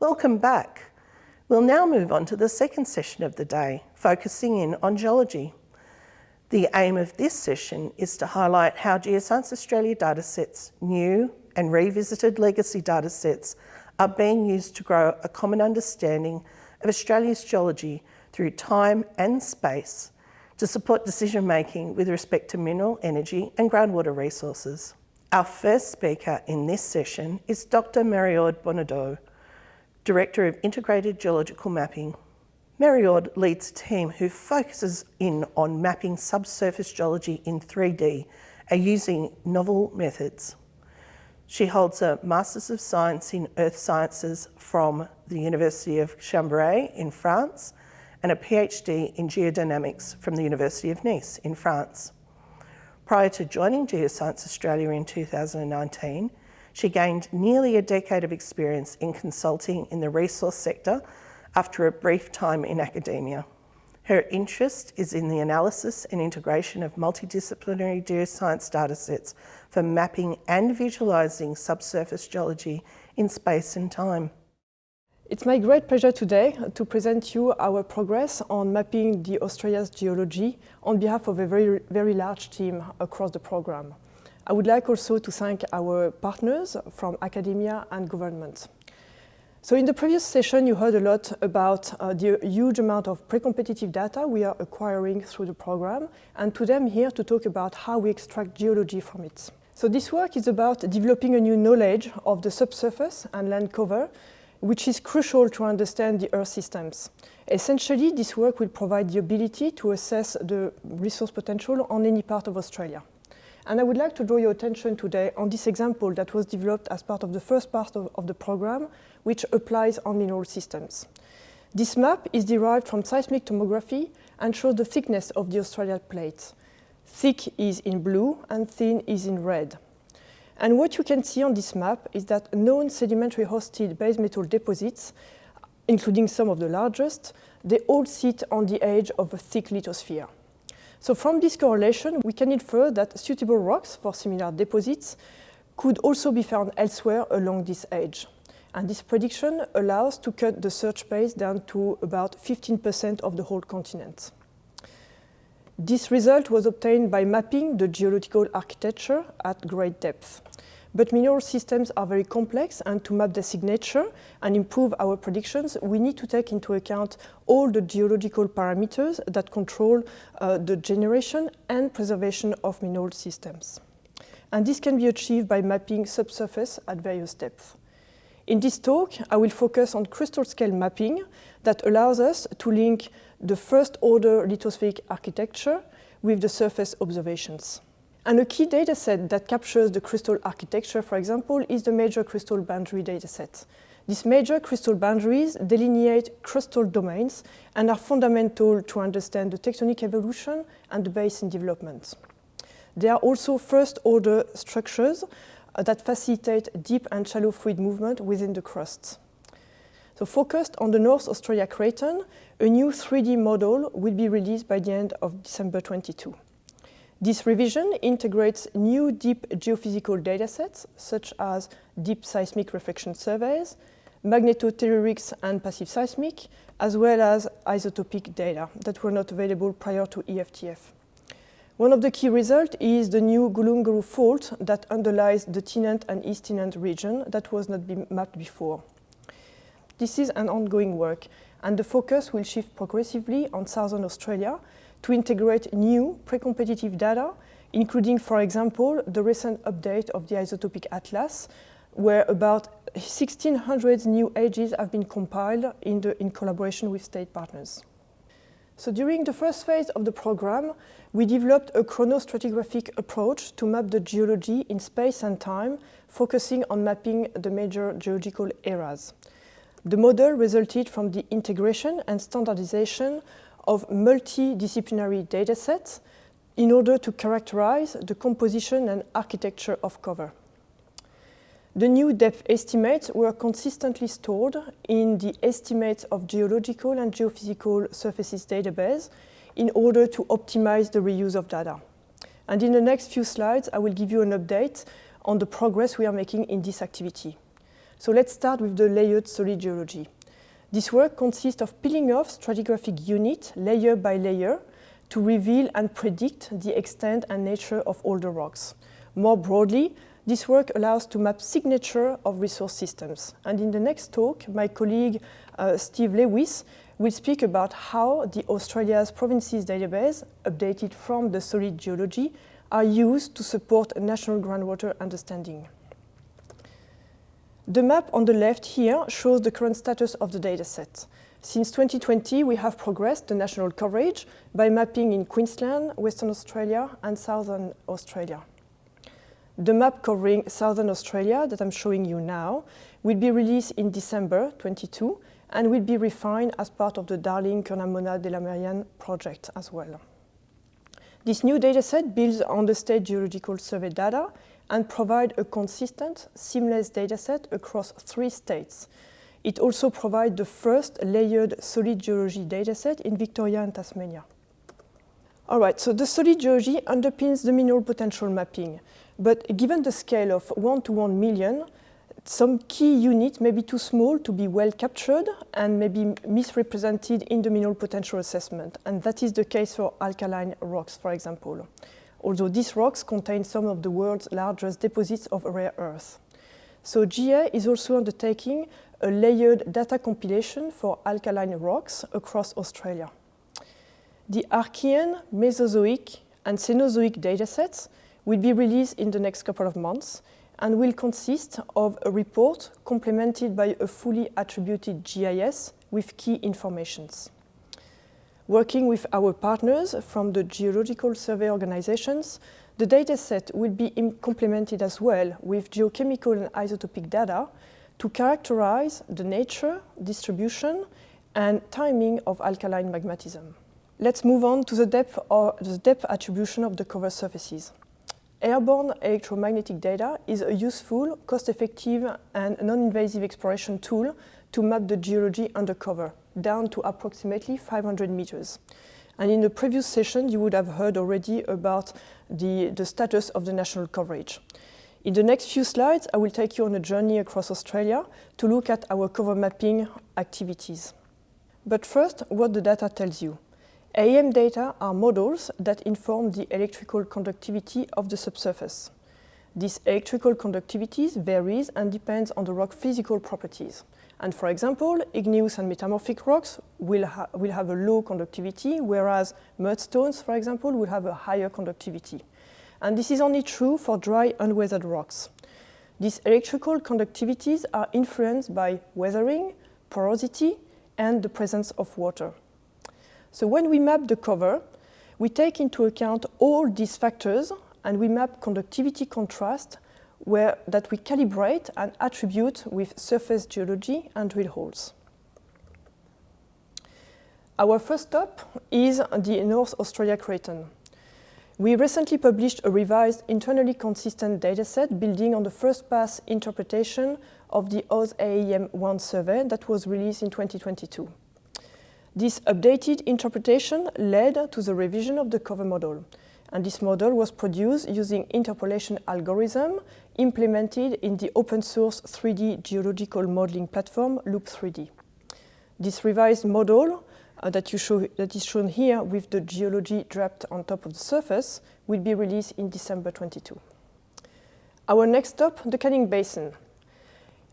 Welcome back. We'll now move on to the second session of the day, focusing in on geology. The aim of this session is to highlight how Geoscience Australia datasets, new and revisited legacy datasets, are being used to grow a common understanding of Australia's geology through time and space to support decision making with respect to mineral, energy and groundwater resources. Our first speaker in this session is Dr Marie-Aude Bonnedeau, Director of Integrated Geological Mapping. Marie-Aude leads a team who focuses in on mapping subsurface geology in 3D and using novel methods. She holds a Masters of Science in Earth Sciences from the University of Chambéry in France and a PhD in Geodynamics from the University of Nice in France. Prior to joining Geoscience Australia in 2019, she gained nearly a decade of experience in consulting in the resource sector after a brief time in academia. Her interest is in the analysis and integration of multidisciplinary geoscience datasets for mapping and visualising subsurface geology in space and time. It's my great pleasure today to present you our progress on mapping the Australia's geology on behalf of a very, very large team across the program. I would like also to thank our partners from academia and government. So in the previous session, you heard a lot about uh, the huge amount of pre-competitive data we are acquiring through the program, and today I'm here to talk about how we extract geology from it. So this work is about developing a new knowledge of the subsurface and land cover, which is crucial to understand the Earth systems. Essentially, this work will provide the ability to assess the resource potential on any part of Australia. And I would like to draw your attention today on this example that was developed as part of the first part of, of the program, which applies on mineral systems. This map is derived from seismic tomography and shows the thickness of the Australian plates. Thick is in blue and thin is in red. And what you can see on this map is that known sedimentary hosted base metal deposits, including some of the largest, they all sit on the edge of a thick lithosphere. So from this correlation, we can infer that suitable rocks for similar deposits could also be found elsewhere along this edge. And this prediction allows to cut the search space down to about 15% of the whole continent. This result was obtained by mapping the geological architecture at great depth. But mineral systems are very complex and to map their signature and improve our predictions, we need to take into account all the geological parameters that control uh, the generation and preservation of mineral systems. And this can be achieved by mapping subsurface at various depths. In this talk, I will focus on crustal scale mapping that allows us to link the first order lithospheric architecture with the surface observations. And a key dataset that captures the crustal architecture, for example, is the major crustal boundary dataset. These major crustal boundaries delineate crustal domains and are fundamental to understand the tectonic evolution and the basin development. They are also first-order structures uh, that facilitate deep and shallow fluid movement within the crust. So focused on the North Australia Craton, a new 3D model will be released by the end of December 22. This revision integrates new deep geophysical datasets, such as deep seismic reflection surveys, magnetotellurics and passive seismic, as well as isotopic data that were not available prior to EFTF. One of the key results is the new Gulunguru fault that underlies the Tennant and East Tennant region that was not mapped before. This is an ongoing work, and the focus will shift progressively on southern Australia, to integrate new pre-competitive data, including, for example, the recent update of the isotopic atlas, where about 1,600 new ages have been compiled in, the, in collaboration with state partners. So during the first phase of the program, we developed a chronostratigraphic approach to map the geology in space and time, focusing on mapping the major geological eras. The model resulted from the integration and standardization of multidisciplinary datasets in order to characterize the composition and architecture of cover. The new depth estimates were consistently stored in the Estimates of Geological and Geophysical Surfaces database in order to optimize the reuse of data. And in the next few slides, I will give you an update on the progress we are making in this activity. So let's start with the layered solid geology. This work consists of peeling off stratigraphic units layer by layer to reveal and predict the extent and nature of the rocks. More broadly, this work allows to map signature of resource systems. And in the next talk, my colleague uh, Steve Lewis will speak about how the Australia's provinces database, updated from the solid geology, are used to support national groundwater understanding. The map on the left here shows the current status of the dataset. Since 2020, we have progressed the national coverage by mapping in Queensland, Western Australia and Southern Australia. The map covering Southern Australia that I'm showing you now will be released in December 22 and will be refined as part of the Darling Curnamona Delamerian project as well. This new dataset builds on the State Geological Survey data and provide a consistent, seamless dataset across three states. It also provides the first layered solid geology dataset in Victoria and Tasmania. All right, so the solid geology underpins the mineral potential mapping. But given the scale of 1 to 1 million, some key units may be too small to be well captured and may be misrepresented in the mineral potential assessment. And that is the case for alkaline rocks, for example although these rocks contain some of the world's largest deposits of rare earth. So GA is also undertaking a layered data compilation for alkaline rocks across Australia. The Archean, Mesozoic and Cenozoic datasets will be released in the next couple of months and will consist of a report complemented by a fully attributed GIS with key informations. Working with our partners from the geological survey organizations, the dataset will be complemented as well with geochemical and isotopic data to characterize the nature, distribution, and timing of alkaline magmatism. Let's move on to the depth, or the depth attribution of the cover surfaces. Airborne electromagnetic data is a useful, cost-effective, and non-invasive exploration tool to map the geology undercover down to approximately 500 meters. And in the previous session, you would have heard already about the, the status of the national coverage. In the next few slides, I will take you on a journey across Australia to look at our cover mapping activities. But first, what the data tells you. AEM data are models that inform the electrical conductivity of the subsurface. This electrical conductivity varies and depends on the rock physical properties. And for example, igneous and metamorphic rocks will, ha will have a low conductivity, whereas mudstones, for example, will have a higher conductivity. And this is only true for dry, unweathered rocks. These electrical conductivities are influenced by weathering, porosity, and the presence of water. So when we map the cover, we take into account all these factors and we map conductivity contrast where, that we calibrate and attribute with surface geology and drill holes. Our first stop is the North Australia Craton. We recently published a revised internally consistent dataset building on the first pass interpretation of the AusAEM1 survey that was released in 2022. This updated interpretation led to the revision of the cover model. And this model was produced using interpolation algorithm implemented in the open source 3D geological modeling platform Loop3D. This revised model uh, that, show, that is shown here with the geology draped on top of the surface will be released in December 22. Our next stop, the Canning Basin.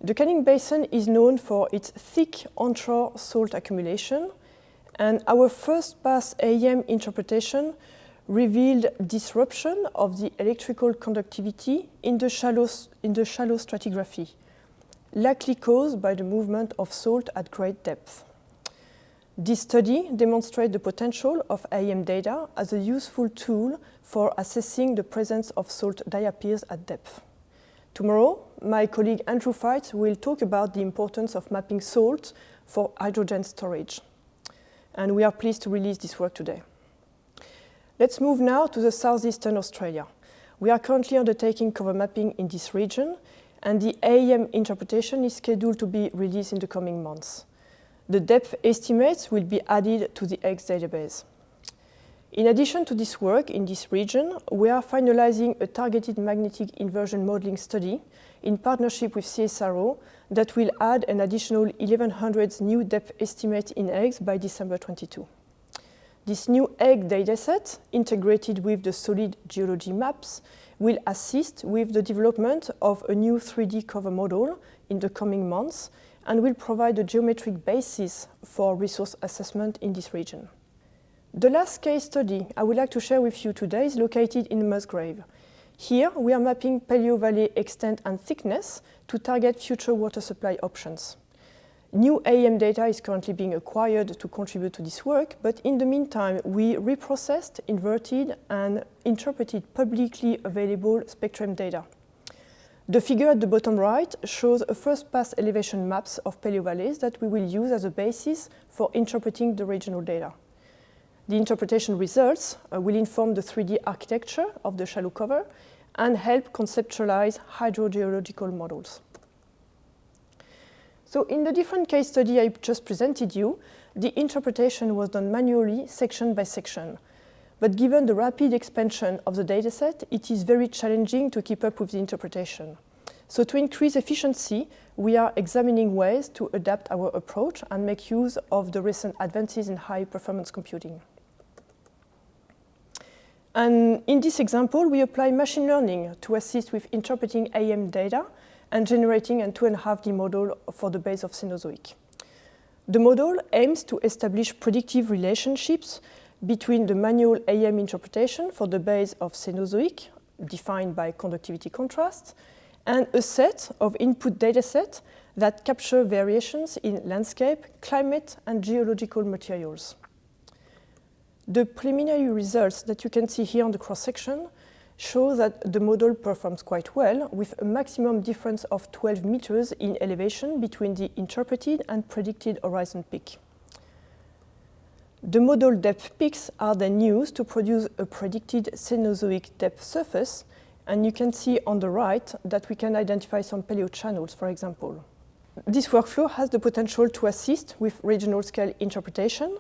The Canning Basin is known for its thick onshore salt accumulation, and our first pass AEM interpretation revealed disruption of the electrical conductivity in the shallow, in the shallow stratigraphy, likely caused by the movement of salt at great depth. This study demonstrates the potential of AEM data as a useful tool for assessing the presence of salt diapirs at depth. Tomorrow, my colleague Andrew Feitz will talk about the importance of mapping salt for hydrogen storage. And we are pleased to release this work today. Let's move now to the southeastern Australia. We are currently undertaking cover mapping in this region, and the AEM interpretation is scheduled to be released in the coming months. The depth estimates will be added to the EGGS database. In addition to this work in this region, we are finalizing a targeted magnetic inversion modeling study in partnership with CSIRO that will add an additional 1100 new depth estimate in EGGS by December 22. This new egg dataset, integrated with the solid geology maps, will assist with the development of a new 3D cover model in the coming months and will provide a geometric basis for resource assessment in this region. The last case study I would like to share with you today is located in Musgrave. Here, we are mapping paleovalley extent and thickness to target future water supply options. New AEM data is currently being acquired to contribute to this work, but in the meantime, we reprocessed, inverted, and interpreted publicly available spectrum data. The figure at the bottom right shows a first pass elevation maps of paleovalleys that we will use as a basis for interpreting the regional data. The interpretation results uh, will inform the 3D architecture of the shallow cover and help conceptualize hydrogeological models. So in the different case study I just presented you, the interpretation was done manually, section by section. But given the rapid expansion of the dataset, it is very challenging to keep up with the interpretation. So to increase efficiency, we are examining ways to adapt our approach and make use of the recent advances in high performance computing. And in this example, we apply machine learning to assist with interpreting AEM data and generating a 2.5D model for the base of Cenozoic. The model aims to establish predictive relationships between the manual AEM interpretation for the base of Cenozoic, defined by conductivity contrast, and a set of input datasets that capture variations in landscape, climate, and geological materials. The preliminary results that you can see here on the cross-section show that the model performs quite well with a maximum difference of 12 meters in elevation between the interpreted and predicted horizon peak. The model depth peaks are then used to produce a predicted Cenozoic depth surface and you can see on the right that we can identify some paleochannels, for example. This workflow has the potential to assist with regional scale interpretation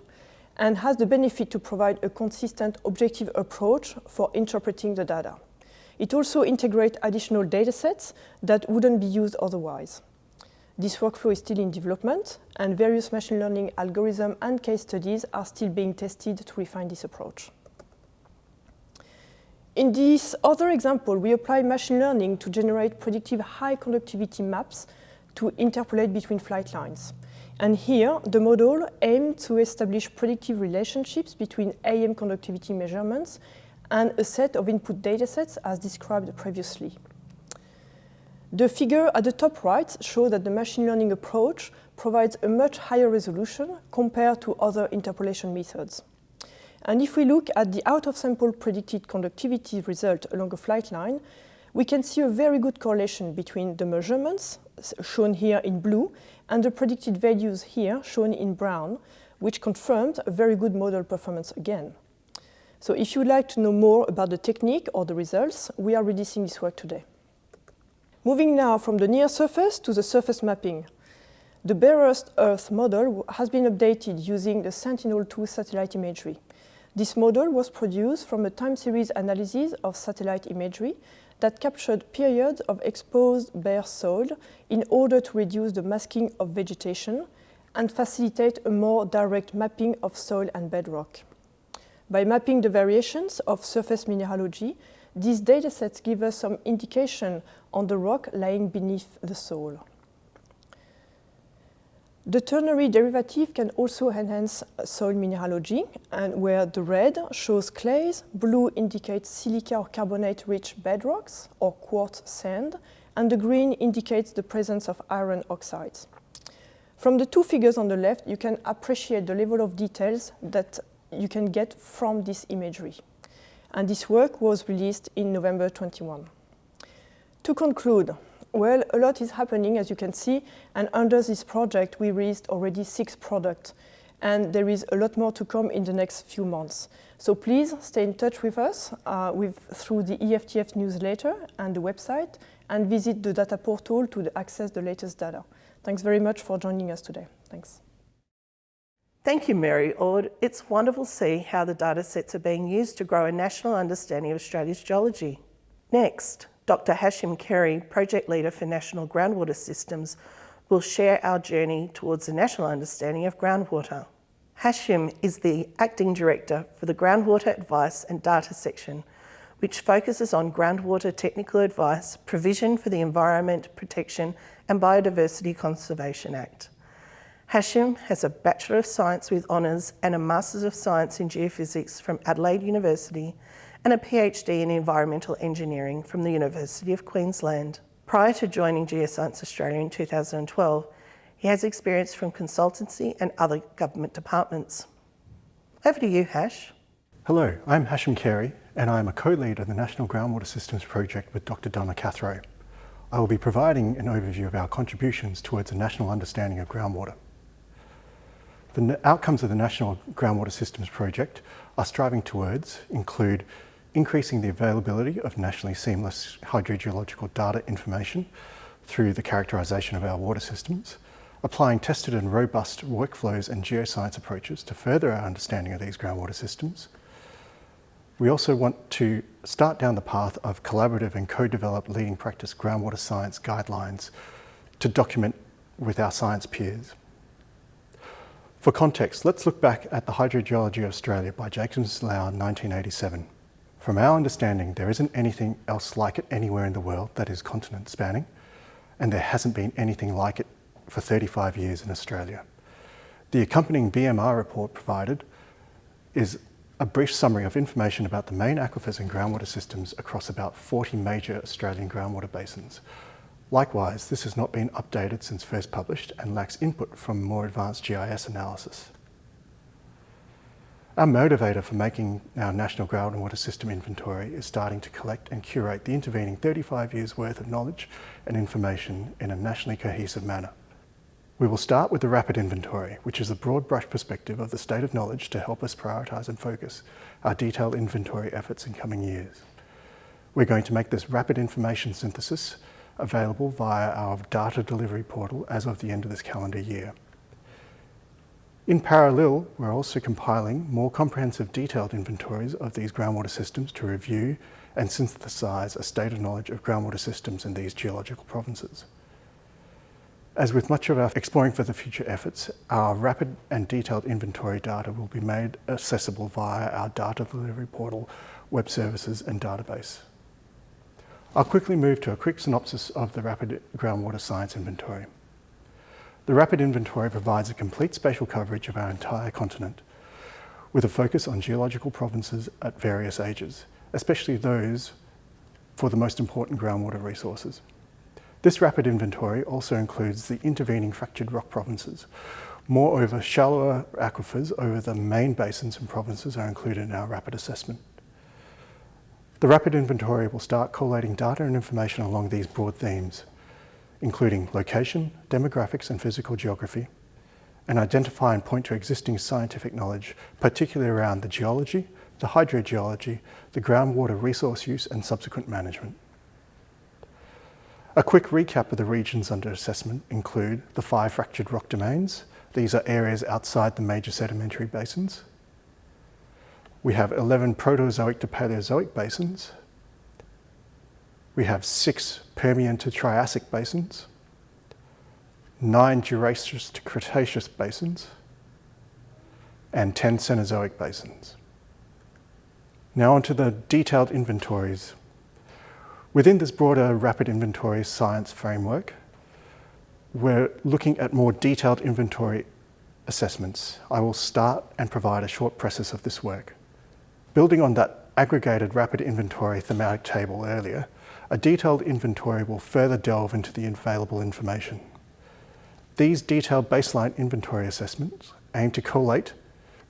and has the benefit to provide a consistent objective approach for interpreting the data. It also integrates additional datasets that wouldn't be used otherwise. This workflow is still in development, and various machine learning algorithms and case studies are still being tested to refine this approach. In this other example, we apply machine learning to generate predictive high conductivity maps to interpolate between flight lines. And here, the model aimed to establish predictive relationships between AEM conductivity measurements and a set of input datasets as described previously. The figure at the top right shows that the machine learning approach provides a much higher resolution compared to other interpolation methods. And if we look at the out-of-sample predicted conductivity result along a flight line, we can see a very good correlation between the measurements, shown here in blue, and the predicted values here, shown in brown, which confirmed a very good model performance again. So if you'd like to know more about the technique or the results, we are releasing this work today. Moving now from the near surface to the surface mapping. The bare Earth model has been updated using the Sentinel-2 satellite imagery. This model was produced from a time series analysis of satellite imagery that captured periods of exposed bare soil in order to reduce the masking of vegetation and facilitate a more direct mapping of soil and bedrock. By mapping the variations of surface mineralogy, these datasets give us some indication on the rock lying beneath the soil. The ternary derivative can also enhance soil mineralogy, and where the red shows clays, blue indicates silica or carbonate-rich bedrocks or quartz sand, and the green indicates the presence of iron oxides. From the two figures on the left, you can appreciate the level of details that you can get from this imagery. And this work was released in November 21. To conclude, well, a lot is happening, as you can see, and under this project, we released already six products, and there is a lot more to come in the next few months. So please stay in touch with us uh, with, through the EFTF newsletter and the website, and visit the data portal to access the latest data. Thanks very much for joining us today. Thanks. Thank you, Marie-Aude. It's wonderful to see how the data sets are being used to grow a national understanding of Australia's geology. Next, Dr Hashim Carey, Project Leader for National Groundwater Systems, will share our journey towards a national understanding of groundwater. Hashim is the Acting Director for the Groundwater Advice and Data Section, which focuses on groundwater technical advice, provision for the Environment Protection and Biodiversity Conservation Act. Hashim has a Bachelor of Science with honours and a Masters of Science in Geophysics from Adelaide University and a PhD in Environmental Engineering from the University of Queensland. Prior to joining Geoscience Australia in 2012, he has experience from consultancy and other government departments. Over to you, Hash. Hello, I'm Hashim Carey and I'm a co-lead of the National Groundwater Systems Project with Dr Donna Cathro. I will be providing an overview of our contributions towards a national understanding of groundwater. The outcomes of the National Groundwater Systems Project are striving towards include increasing the availability of nationally seamless hydrogeological data information through the characterisation of our water systems, applying tested and robust workflows and geoscience approaches to further our understanding of these groundwater systems. We also want to start down the path of collaborative and co-developed leading practice groundwater science guidelines to document with our science peers. For context, let's look back at the Hydrogeology of Australia by Jacobs Lau 1987. From our understanding, there isn't anything else like it anywhere in the world that is continent spanning, and there hasn't been anything like it for 35 years in Australia. The accompanying BMR report provided is a brief summary of information about the main aquifers and groundwater systems across about 40 major Australian groundwater basins. Likewise, this has not been updated since first published and lacks input from more advanced GIS analysis. Our motivator for making our National Groundwater System Inventory is starting to collect and curate the intervening 35 years worth of knowledge and information in a nationally cohesive manner. We will start with the rapid inventory, which is a broad brush perspective of the state of knowledge to help us prioritise and focus our detailed inventory efforts in coming years. We're going to make this rapid information synthesis available via our data delivery portal as of the end of this calendar year. In parallel, we're also compiling more comprehensive detailed inventories of these groundwater systems to review and synthesise a state of knowledge of groundwater systems in these geological provinces. As with much of our Exploring for the Future efforts, our rapid and detailed inventory data will be made accessible via our data delivery portal, web services and database. I'll quickly move to a quick synopsis of the Rapid Groundwater Science Inventory. The Rapid Inventory provides a complete spatial coverage of our entire continent, with a focus on geological provinces at various ages, especially those for the most important groundwater resources. This rapid inventory also includes the intervening fractured rock provinces. Moreover, shallower aquifers over the main basins and provinces are included in our rapid assessment. The rapid inventory will start collating data and information along these broad themes including location, demographics and physical geography, and identify and point to existing scientific knowledge, particularly around the geology, the hydrogeology, the groundwater resource use and subsequent management. A quick recap of the regions under assessment include the five fractured rock domains. These are areas outside the major sedimentary basins. We have 11 Proterozoic to Paleozoic basins, we have six Permian to Triassic basins, nine Jurassic to Cretaceous basins, and 10 Cenozoic basins. Now onto the detailed inventories. Within this broader rapid inventory science framework, we're looking at more detailed inventory assessments. I will start and provide a short preface of this work. Building on that aggregated rapid inventory thematic table earlier, a detailed inventory will further delve into the available information. These detailed baseline inventory assessments aim to collate,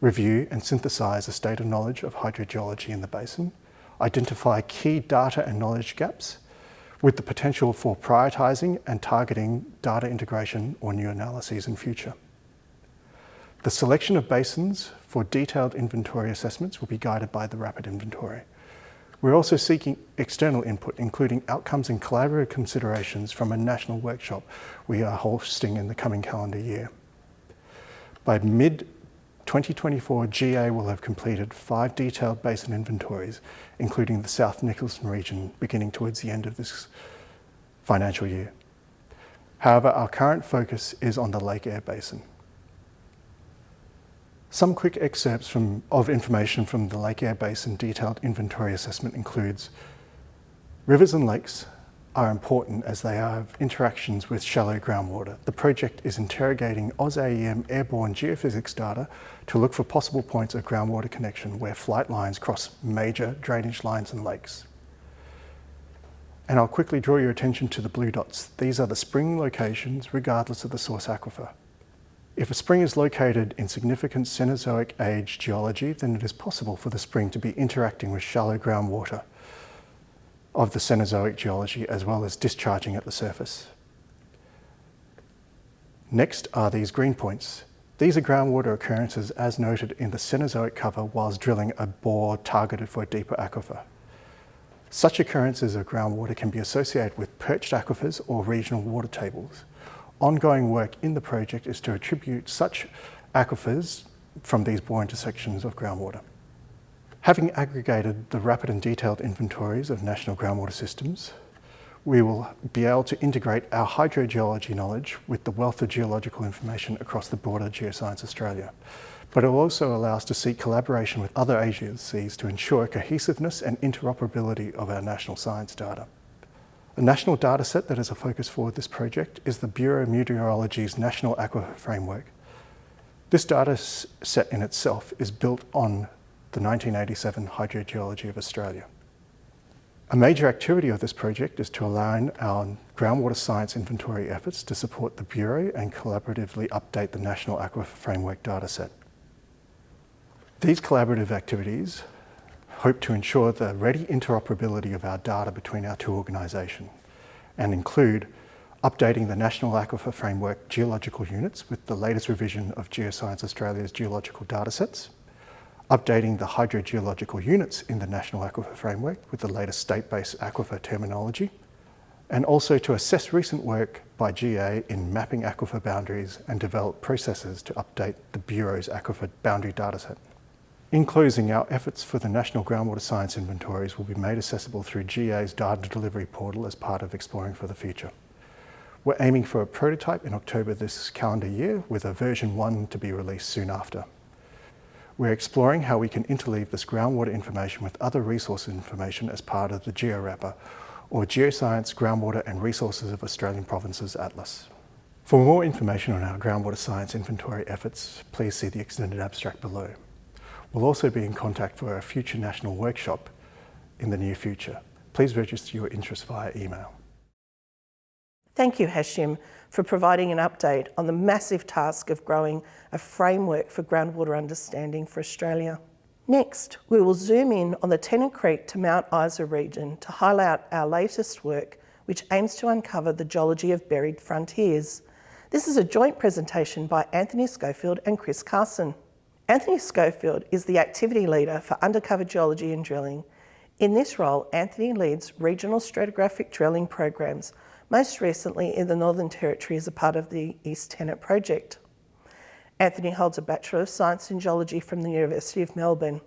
review and synthesise a state of knowledge of hydrogeology in the basin, identify key data and knowledge gaps, with the potential for prioritising and targeting data integration or new analyses in future. The selection of basins for detailed inventory assessments will be guided by the rapid inventory. We're also seeking external input, including outcomes and collaborative considerations from a national workshop we are hosting in the coming calendar year. By mid 2024 GA will have completed five detailed basin inventories, including the South Nicholson region beginning towards the end of this financial year. However, our current focus is on the Lake Eyre Basin. Some quick excerpts from, of information from the Lake Eyre Basin detailed inventory assessment includes rivers and lakes are important as they have interactions with shallow groundwater. The project is interrogating AusAEM airborne geophysics data to look for possible points of groundwater connection where flight lines cross major drainage lines and lakes. And I'll quickly draw your attention to the blue dots. These are the spring locations regardless of the source aquifer. If a spring is located in significant Cenozoic age geology, then it is possible for the spring to be interacting with shallow groundwater of the Cenozoic geology as well as discharging at the surface. Next are these green points. These are groundwater occurrences as noted in the Cenozoic cover whilst drilling a bore targeted for a deeper aquifer. Such occurrences of groundwater can be associated with perched aquifers or regional water tables. Ongoing work in the project is to attribute such aquifers from these bore intersections of groundwater. Having aggregated the rapid and detailed inventories of national groundwater systems, we will be able to integrate our hydrogeology knowledge with the wealth of geological information across the broader Geoscience Australia. But it will also allow us to seek collaboration with other agencies to ensure cohesiveness and interoperability of our national science data. The national dataset that is a focus for this project is the Bureau of Meteorology's National Aquifer Framework. This data set in itself is built on the 1987 Hydrogeology of Australia. A major activity of this project is to align our groundwater science inventory efforts to support the Bureau and collaboratively update the National Aquifer Framework dataset. These collaborative activities hope to ensure the ready interoperability of our data between our two organisations and include updating the National Aquifer Framework geological units with the latest revision of Geoscience Australia's geological datasets, updating the hydrogeological units in the National Aquifer Framework with the latest state-based aquifer terminology, and also to assess recent work by GA in mapping aquifer boundaries and develop processes to update the Bureau's aquifer boundary dataset. In closing, our efforts for the National Groundwater Science Inventories will be made accessible through GA's data delivery portal as part of Exploring for the Future. We're aiming for a prototype in October this calendar year with a version 1 to be released soon after. We're exploring how we can interleave this groundwater information with other resource information as part of the GeoRapper or Geoscience Groundwater and Resources of Australian Provinces Atlas. For more information on our groundwater science inventory efforts, please see the extended abstract below. We'll also be in contact for a future national workshop in the near future. Please register your interest via email. Thank you, Hashim, for providing an update on the massive task of growing a framework for groundwater understanding for Australia. Next, we will zoom in on the Tennant Creek to Mount Isa region to highlight our latest work, which aims to uncover the geology of buried frontiers. This is a joint presentation by Anthony Schofield and Chris Carson. Anthony Schofield is the activity leader for undercover geology and drilling. In this role, Anthony leads regional stratigraphic drilling programs, most recently in the Northern Territory as a part of the East Tennant project. Anthony holds a Bachelor of Science in Geology from the University of Melbourne.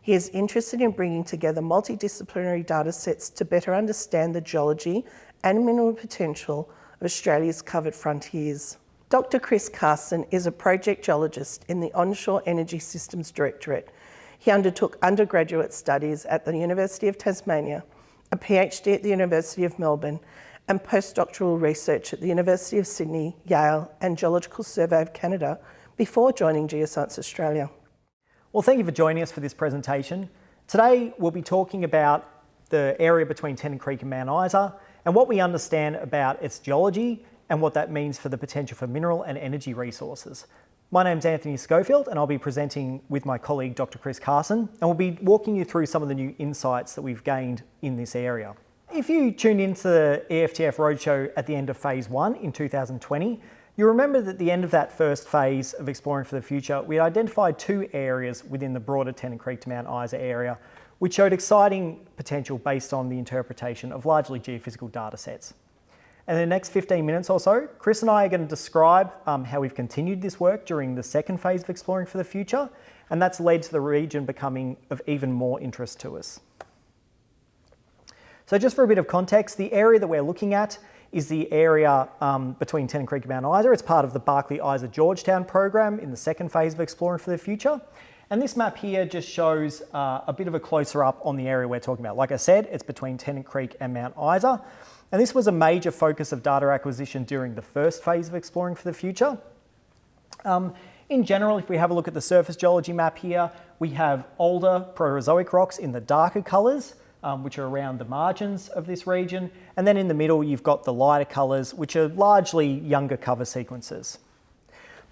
He is interested in bringing together multidisciplinary data sets to better understand the geology and mineral potential of Australia's covered frontiers. Dr Chris Carson is a project geologist in the Onshore Energy Systems Directorate. He undertook undergraduate studies at the University of Tasmania, a PhD at the University of Melbourne, and postdoctoral research at the University of Sydney, Yale, and Geological Survey of Canada before joining Geoscience Australia. Well, thank you for joining us for this presentation. Today, we'll be talking about the area between Tennant Creek and Mount Isa and what we understand about its geology and what that means for the potential for mineral and energy resources. My name's Anthony Schofield and I'll be presenting with my colleague Dr Chris Carson and we'll be walking you through some of the new insights that we've gained in this area. If you tuned into the EFTF Roadshow at the end of phase one in 2020, you'll remember that at the end of that first phase of Exploring for the Future, we identified two areas within the broader Tennant Creek to Mount Isa area, which showed exciting potential based on the interpretation of largely geophysical data sets. And in the next 15 minutes or so, Chris and I are going to describe um, how we've continued this work during the second phase of Exploring for the Future, and that's led to the region becoming of even more interest to us. So just for a bit of context, the area that we're looking at is the area um, between Tennant Creek and Mount Isa. It's part of the Barkly Isa Georgetown program in the second phase of Exploring for the Future. And this map here just shows uh, a bit of a closer up on the area we're talking about. Like I said, it's between Tennant Creek and Mount Isa. And this was a major focus of data acquisition during the first phase of Exploring for the Future. Um, in general, if we have a look at the surface geology map here, we have older Proterozoic rocks in the darker colours, um, which are around the margins of this region. And then in the middle, you've got the lighter colours, which are largely younger cover sequences.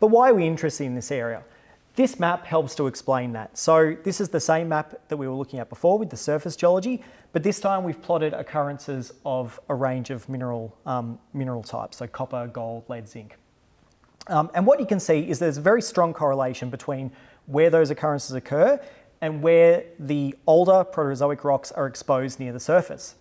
But why are we interested in this area? This map helps to explain that. So this is the same map that we were looking at before with the surface geology, but this time we've plotted occurrences of a range of mineral, um, mineral types, so copper, gold, lead, zinc. Um, and what you can see is there's a very strong correlation between where those occurrences occur and where the older Proterozoic rocks are exposed near the surface.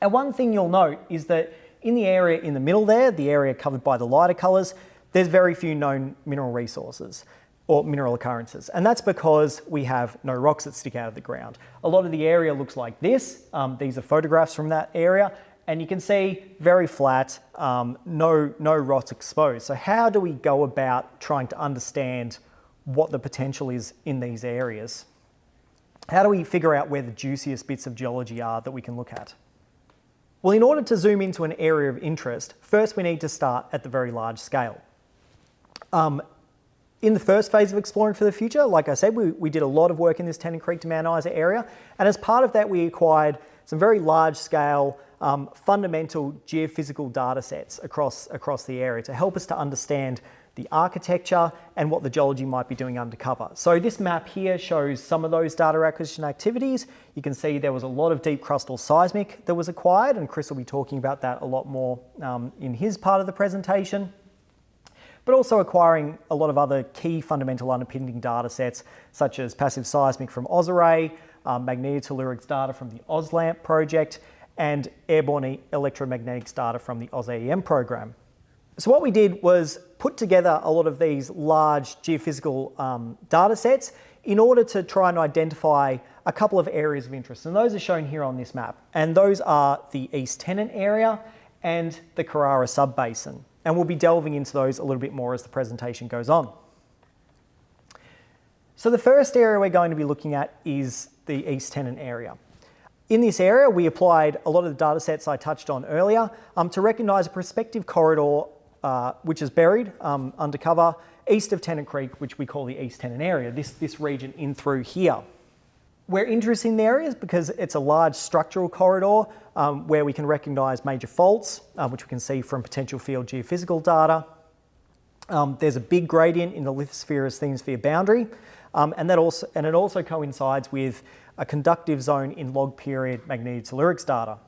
And one thing you'll note is that in the area in the middle there, the area covered by the lighter colours, there's very few known mineral resources or mineral occurrences. And that's because we have no rocks that stick out of the ground. A lot of the area looks like this. Um, these are photographs from that area. And you can see very flat, um, no, no rocks exposed. So how do we go about trying to understand what the potential is in these areas. How do we figure out where the juiciest bits of geology are that we can look at? Well, in order to zoom into an area of interest, first we need to start at the very large scale. Um, in the first phase of Exploring for the Future, like I said, we, we did a lot of work in this Tennant Creek to Mount Isa area, and as part of that we acquired some very large scale um, fundamental geophysical data sets across, across the area to help us to understand the architecture, and what the geology might be doing undercover. So this map here shows some of those data acquisition activities. You can see there was a lot of deep crustal seismic that was acquired, and Chris will be talking about that a lot more um, in his part of the presentation but also acquiring a lot of other key fundamental underpinning data sets, such as passive seismic from AusArray, um, magnetotellurics data from the AusLAMP project, and airborne electromagnetics data from the AusAEM program. So what we did was put together a lot of these large geophysical um, data sets in order to try and identify a couple of areas of interest. And those are shown here on this map. And those are the East Tennant area and the Carrara subbasin. And we'll be delving into those a little bit more as the presentation goes on. So the first area we're going to be looking at is the East Tennant area. In this area, we applied a lot of the data sets I touched on earlier um, to recognise a prospective corridor uh, which is buried um, undercover east of Tennant Creek, which we call the East Tennant area, this, this region in through here. We're interested in the areas because it's a large structural corridor um, where we can recognise major faults, uh, which we can see from potential field geophysical data. Um, there's a big gradient in the lithosphere-asthenosphere boundary, um, and, that also, and it also coincides with a conductive zone in long period magnetotellurics data.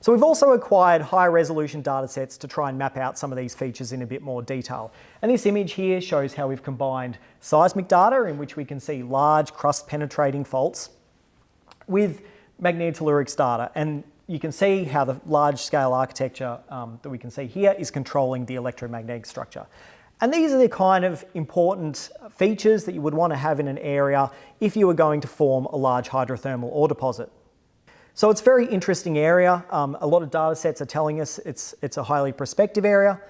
So we've also acquired high resolution data sets to try and map out some of these features in a bit more detail. And this image here shows how we've combined seismic data in which we can see large crust penetrating faults with magnetotellurics data. And you can see how the large scale architecture um, that we can see here is controlling the electromagnetic structure. And these are the kind of important features that you would want to have in an area if you were going to form a large hydrothermal ore deposit. So it's a very interesting area. Um, a lot of data sets are telling us it's, it's a highly prospective area,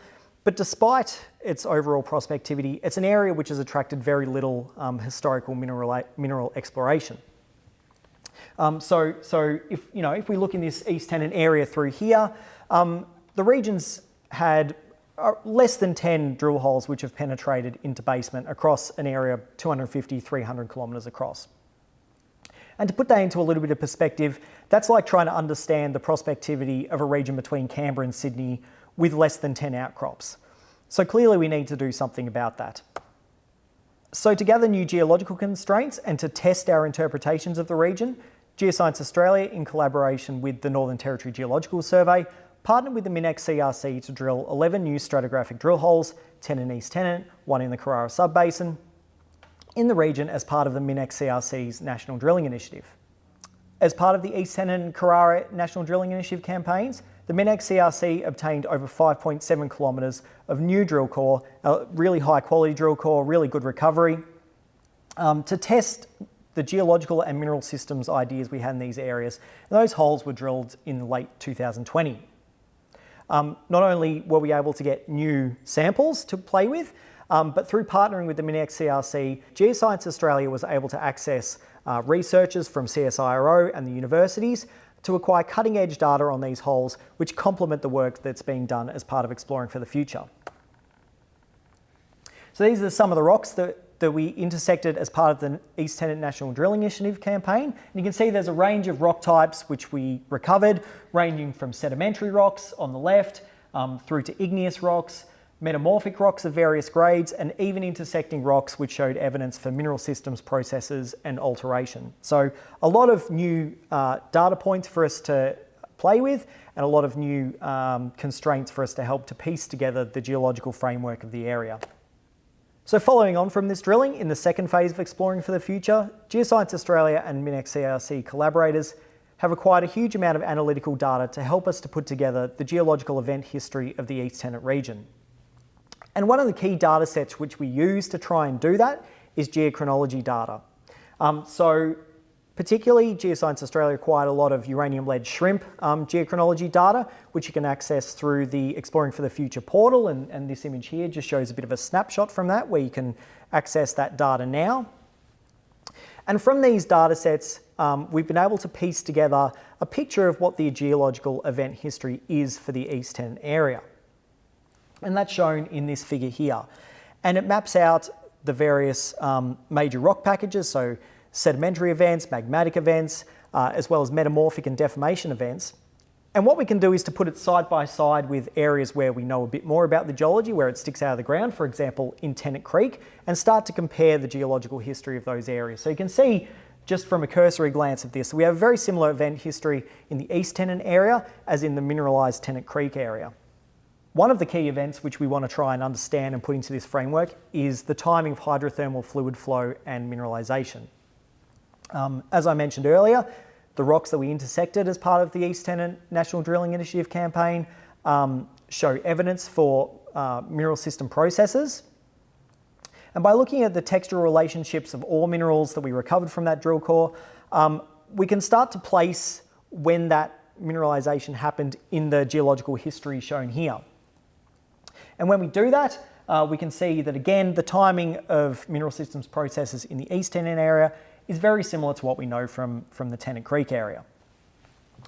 but despite its overall prospectivity, it's an area which has attracted very little um, historical mineral, mineral exploration. Um, so, so if, you know, if we look in this East Tennant area through here, um, the region's had uh, less than 10 drill holes which have penetrated into basement across an area 250, 300 kilometres across. And to put that into a little bit of perspective, that's like trying to understand the prospectivity of a region between Canberra and Sydney with less than 10 outcrops. So clearly we need to do something about that. So to gather new geological constraints and to test our interpretations of the region, Geoscience Australia, in collaboration with the Northern Territory Geological Survey, partnered with the MinEx CRC to drill 11 new stratigraphic drill holes, 10 in East Tennant, one in the Carrara Subbasin, in the region as part of the MinEx CRC's National Drilling Initiative. As part of the East Tennant and Carrara National Drilling Initiative campaigns, the MinEx CRC obtained over 5.7 kilometres of new drill core, a really high quality drill core, really good recovery, um, to test the geological and mineral systems ideas we had in these areas. And those holes were drilled in late 2020. Um, not only were we able to get new samples to play with, um, but through partnering with the MinEx CRC, Geoscience Australia was able to access uh, researchers from CSIRO and the universities to acquire cutting edge data on these holes, which complement the work that's being done as part of Exploring for the Future. So these are some of the rocks that, that we intersected as part of the East Tennant National Drilling Initiative campaign. And you can see there's a range of rock types which we recovered, ranging from sedimentary rocks on the left, um, through to igneous rocks, metamorphic rocks of various grades, and even intersecting rocks which showed evidence for mineral systems processes and alteration. So a lot of new uh, data points for us to play with and a lot of new um, constraints for us to help to piece together the geological framework of the area. So following on from this drilling, in the second phase of Exploring for the Future, Geoscience Australia and MinEx CRC collaborators have acquired a huge amount of analytical data to help us to put together the geological event history of the East Tennant region. And one of the key data sets which we use to try and do that is geochronology data. Um, so particularly Geoscience Australia acquired a lot of uranium-lead shrimp um, geochronology data, which you can access through the Exploring for the Future portal. And, and this image here just shows a bit of a snapshot from that where you can access that data now. And from these data sets, um, we've been able to piece together a picture of what the geological event history is for the East Tennant area. And that's shown in this figure here. And it maps out the various um, major rock packages, so sedimentary events, magmatic events, uh, as well as metamorphic and deformation events. And what we can do is to put it side by side with areas where we know a bit more about the geology, where it sticks out of the ground, for example, in Tennant Creek, and start to compare the geological history of those areas. So you can see just from a cursory glance of this, we have a very similar event history in the East Tennant area as in the mineralised Tennant Creek area. One of the key events which we want to try and understand and put into this framework is the timing of hydrothermal fluid flow and mineralisation. Um, as I mentioned earlier, the rocks that we intersected as part of the East Tennant National Drilling Initiative campaign um, show evidence for uh, mineral system processes. And by looking at the textural relationships of all minerals that we recovered from that drill core, um, we can start to place when that mineralisation happened in the geological history shown here. And when we do that, uh, we can see that again, the timing of mineral systems processes in the East Tennant area is very similar to what we know from, from the Tennant Creek area.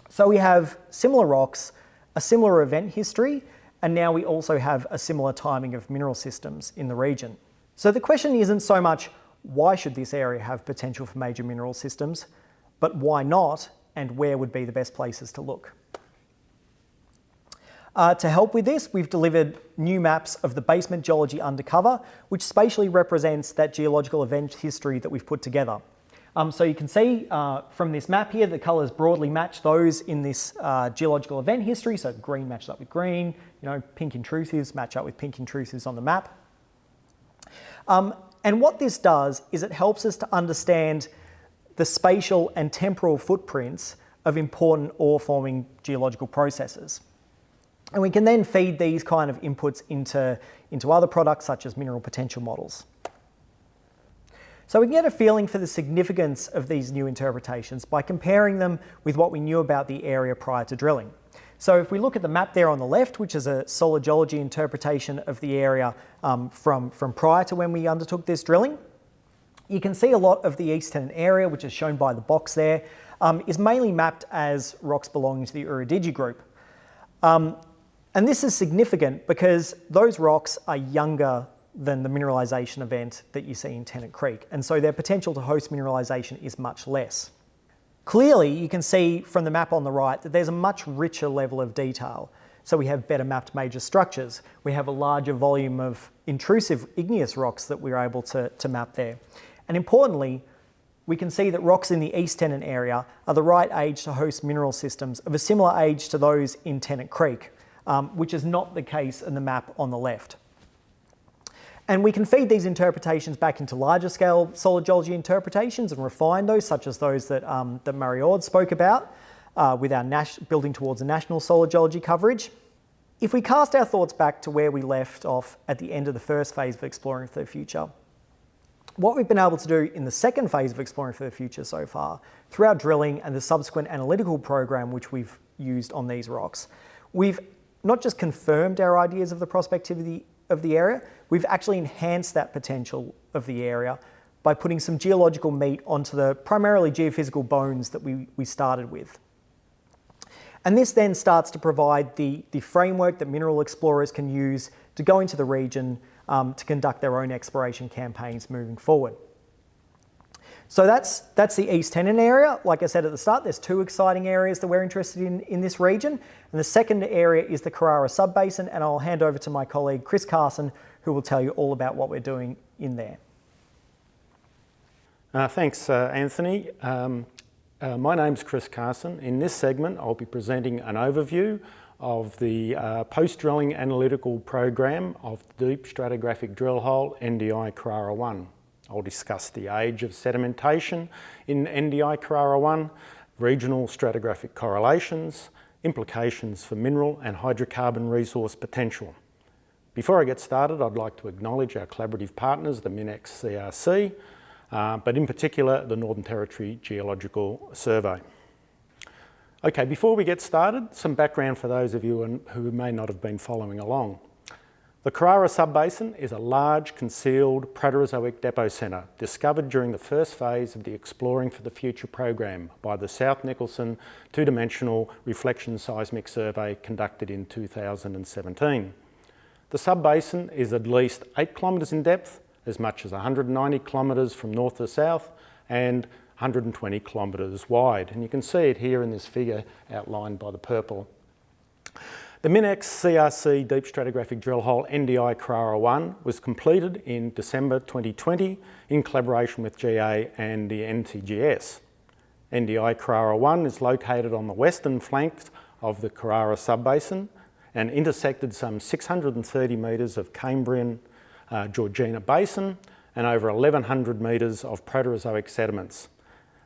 So we have similar rocks, a similar event history, and now we also have a similar timing of mineral systems in the region. So the question isn't so much why should this area have potential for major mineral systems, but why not and where would be the best places to look. Uh, to help with this, we've delivered new maps of the basement geology undercover, which spatially represents that geological event history that we've put together. Um, so you can see uh, from this map here, the colours broadly match those in this uh, geological event history. So green matches up with green, you know, pink intrusives match up with pink intrusives on the map. Um, and what this does is it helps us to understand the spatial and temporal footprints of important ore forming geological processes. And we can then feed these kind of inputs into, into other products such as mineral potential models. So we can get a feeling for the significance of these new interpretations by comparing them with what we knew about the area prior to drilling. So if we look at the map there on the left, which is a solid geology interpretation of the area um, from, from prior to when we undertook this drilling, you can see a lot of the East Tennant area, which is shown by the box there, um, is mainly mapped as rocks belonging to the Ooradidgee group. Um, and this is significant because those rocks are younger than the mineralisation event that you see in Tennant Creek, and so their potential to host mineralisation is much less. Clearly, you can see from the map on the right that there's a much richer level of detail. So we have better mapped major structures. We have a larger volume of intrusive igneous rocks that we're able to, to map there. And importantly, we can see that rocks in the East Tennant area are the right age to host mineral systems of a similar age to those in Tennant Creek um, which is not the case in the map on the left. And we can feed these interpretations back into larger scale solid geology interpretations and refine those, such as those that, um, that Murray Ord spoke about. uh, with our building towards a national solid geology coverage. If we cast our thoughts back to where we left off at the end of the first phase of Exploring for the Future, what we've been able to do in the second phase of Exploring for the Future so far, through our drilling and the subsequent analytical program which we've used on these rocks, we've not just confirmed our ideas of the prospectivity of the area, we've actually enhanced that potential of the area by putting some geological meat onto the primarily geophysical bones that we, we started with. And this then starts to provide the, the framework that mineral explorers can use to go into the region um, to conduct their own exploration campaigns moving forward. So that's, that's the East Tennant area. Like I said at the start, there's two exciting areas that we're interested in in this region. And the second area is the Carrara Subbasin, and I'll hand over to my colleague Chris Carson, who will tell you all about what we're doing in there. Uh, thanks, uh, Anthony. Um, uh, my name's Chris Carson. In this segment, I'll be presenting an overview of the uh, post-drilling analytical program of the Deep Stratigraphic Drill Hole NDI Carrara 1. I'll discuss the age of sedimentation in NDI Carrara 1, regional stratigraphic correlations, implications for mineral and hydrocarbon resource potential. Before I get started, I'd like to acknowledge our collaborative partners, the MinEx CRC, uh, but in particular, the Northern Territory Geological Survey. Okay, before we get started, some background for those of you who may not have been following along. The Carrara Subbasin is a large concealed Proterozoic depocentre discovered during the first phase of the Exploring for the Future program by the South Nicholson two-dimensional reflection seismic survey conducted in 2017. The subbasin is at least 8 kilometres in depth, as much as 190 kilometres from north to south and 120 kilometres wide. And you can see it here in this figure outlined by the purple. The MinEx CRC Deep Stratigraphic Drill Hole NDI Carrara 1 was completed in December 2020 in collaboration with GA and the NTGS. NDI Carrara 1 is located on the western flanks of the Carrara subbasin and intersected some 630 metres of Cambrian uh, Georgina Basin and over 1,100 metres of Proterozoic sediments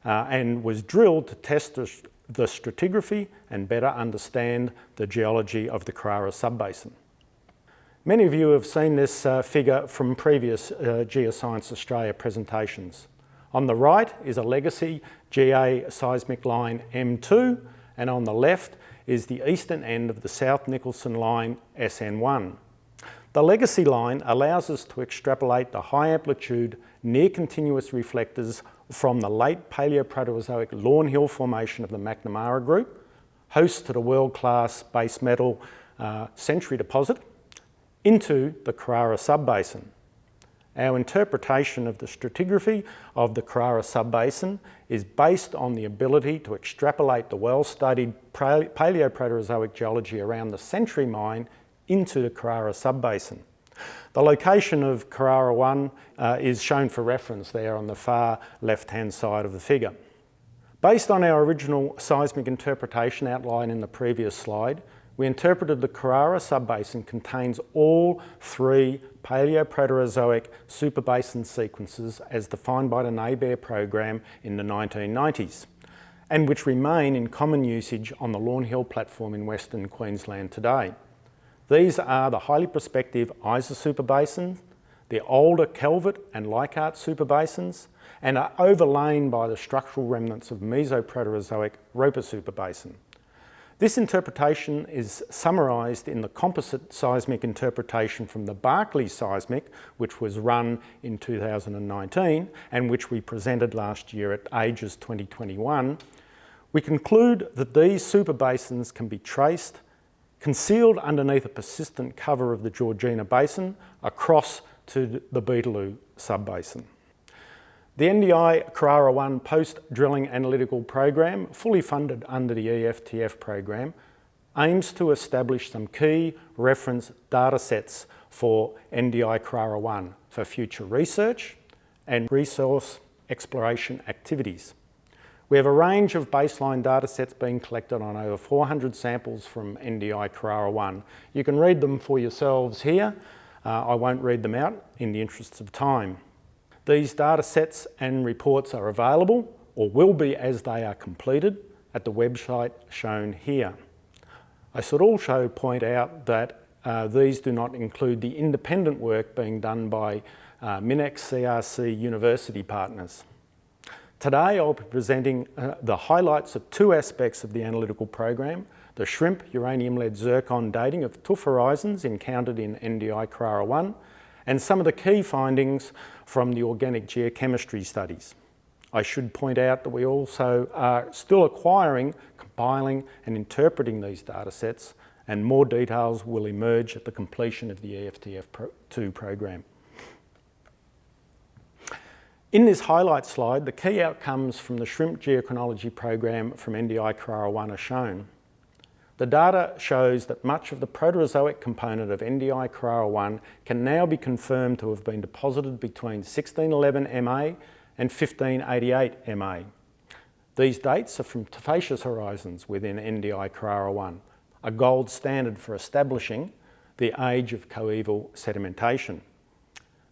uh, and was drilled to test the, the, stratigraphy and better understand the geology of the Carrara subbasin. Many of you have seen this uh, figure from previous uh, Geoscience Australia presentations. On the right is a legacy GA seismic line M2 and on the left is the eastern end of the South Nicholson line SN1. The legacy line allows us to extrapolate the high amplitude near continuous reflectors from the late Paleoproterozoic Lawn Hill Formation of the McNamara Group, host to the world-class base metal uh, Century deposit, into the Carrara Subbasin. Our interpretation of the stratigraphy of the Carrara Subbasin is based on the ability to extrapolate the well-studied Paleoproterozoic geology around the Century Mine into the Carrara Subbasin. The location of Carrara 1 uh, is shown for reference there on the far left-hand side of the figure. Based on our original seismic interpretation outlined in the previous slide, we interpreted the Carrara subbasin contains all three Paleoproterozoic superbasin sequences as defined by the NABRE program in the 1990s and which remain in common usage on the Lawn Hill platform in Western Queensland today. These are the highly prospective Isa superbasins, the older Calvert and Leichhardt superbasins, and are overlain by the structural remnants of Mesoproterozoic Roper superbasin. This interpretation is summarised in the composite seismic interpretation from the Barkly seismic, which was run in 2019 and which we presented last year at AGES 2021. We conclude that these superbasins can be traced concealed underneath a persistent cover of the Georgina Basin across to the Beetaloo subbasin. The NDI Carrara 1 post-drilling analytical program, fully funded under the EFTF program, aims to establish some key reference data sets for NDI Carrara 1 for future research and resource exploration activities. We have a range of baseline data sets being collected on over 400 samples from NDI Carrara 1. You can read them for yourselves here. Uh, I won't read them out in the interests of time. These data sets and reports are available or will be as they are completed at the website shown here. I should also point out that uh, these do not include the independent work being done by uh, MinEx CRC university partners. Today I'll be presenting uh, the highlights of two aspects of the analytical program, the shrimp uranium-lead zircon dating of tuff horizons encountered in NDI Carrara 1 and some of the key findings from the organic geochemistry studies. I should point out that we also are still acquiring, compiling and interpreting these data sets and more details will emerge at the completion of the EFTF2 program. In this highlight slide, the key outcomes from the shrimp geochronology program from NDI Carrara 1 are shown. The data shows that much of the Proterozoic component of NDI Carrara 1 can now be confirmed to have been deposited between 1611 MA and 1588 MA. These dates are from tuffaceous horizons within NDI Carrara 1, a gold standard for establishing the age of coeval sedimentation.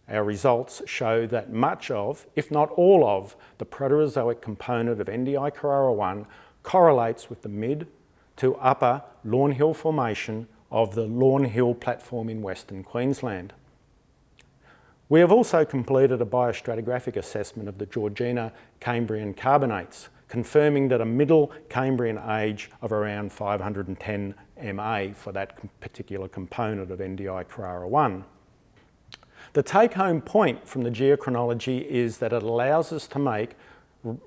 Our results show that much of, if not all of, the Proterozoic component of NDI Carrara 1 correlates with the mid to upper Lawn Hill Formation of the Lawn Hill platform in Western Queensland. We have also completed a biostratigraphic assessment of the Georgina Cambrian carbonates, confirming that a middle Cambrian age of around 510 MA for that particular component of NDI Carrara 1. The take-home point from the geochronology is that it allows us to make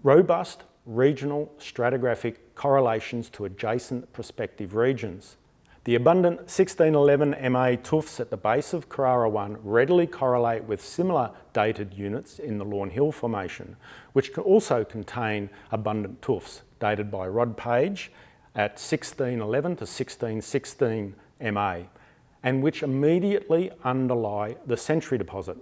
robust regional stratigraphic correlations to adjacent prospective regions. The abundant 1611 MA tuffs at the base of Carrara 1 readily correlate with similar dated units in the Lawn Hill Formation, which can also contain abundant tuffs dated by Rod Page at 1611 to 1616 MA, and which immediately underlie the Century deposit.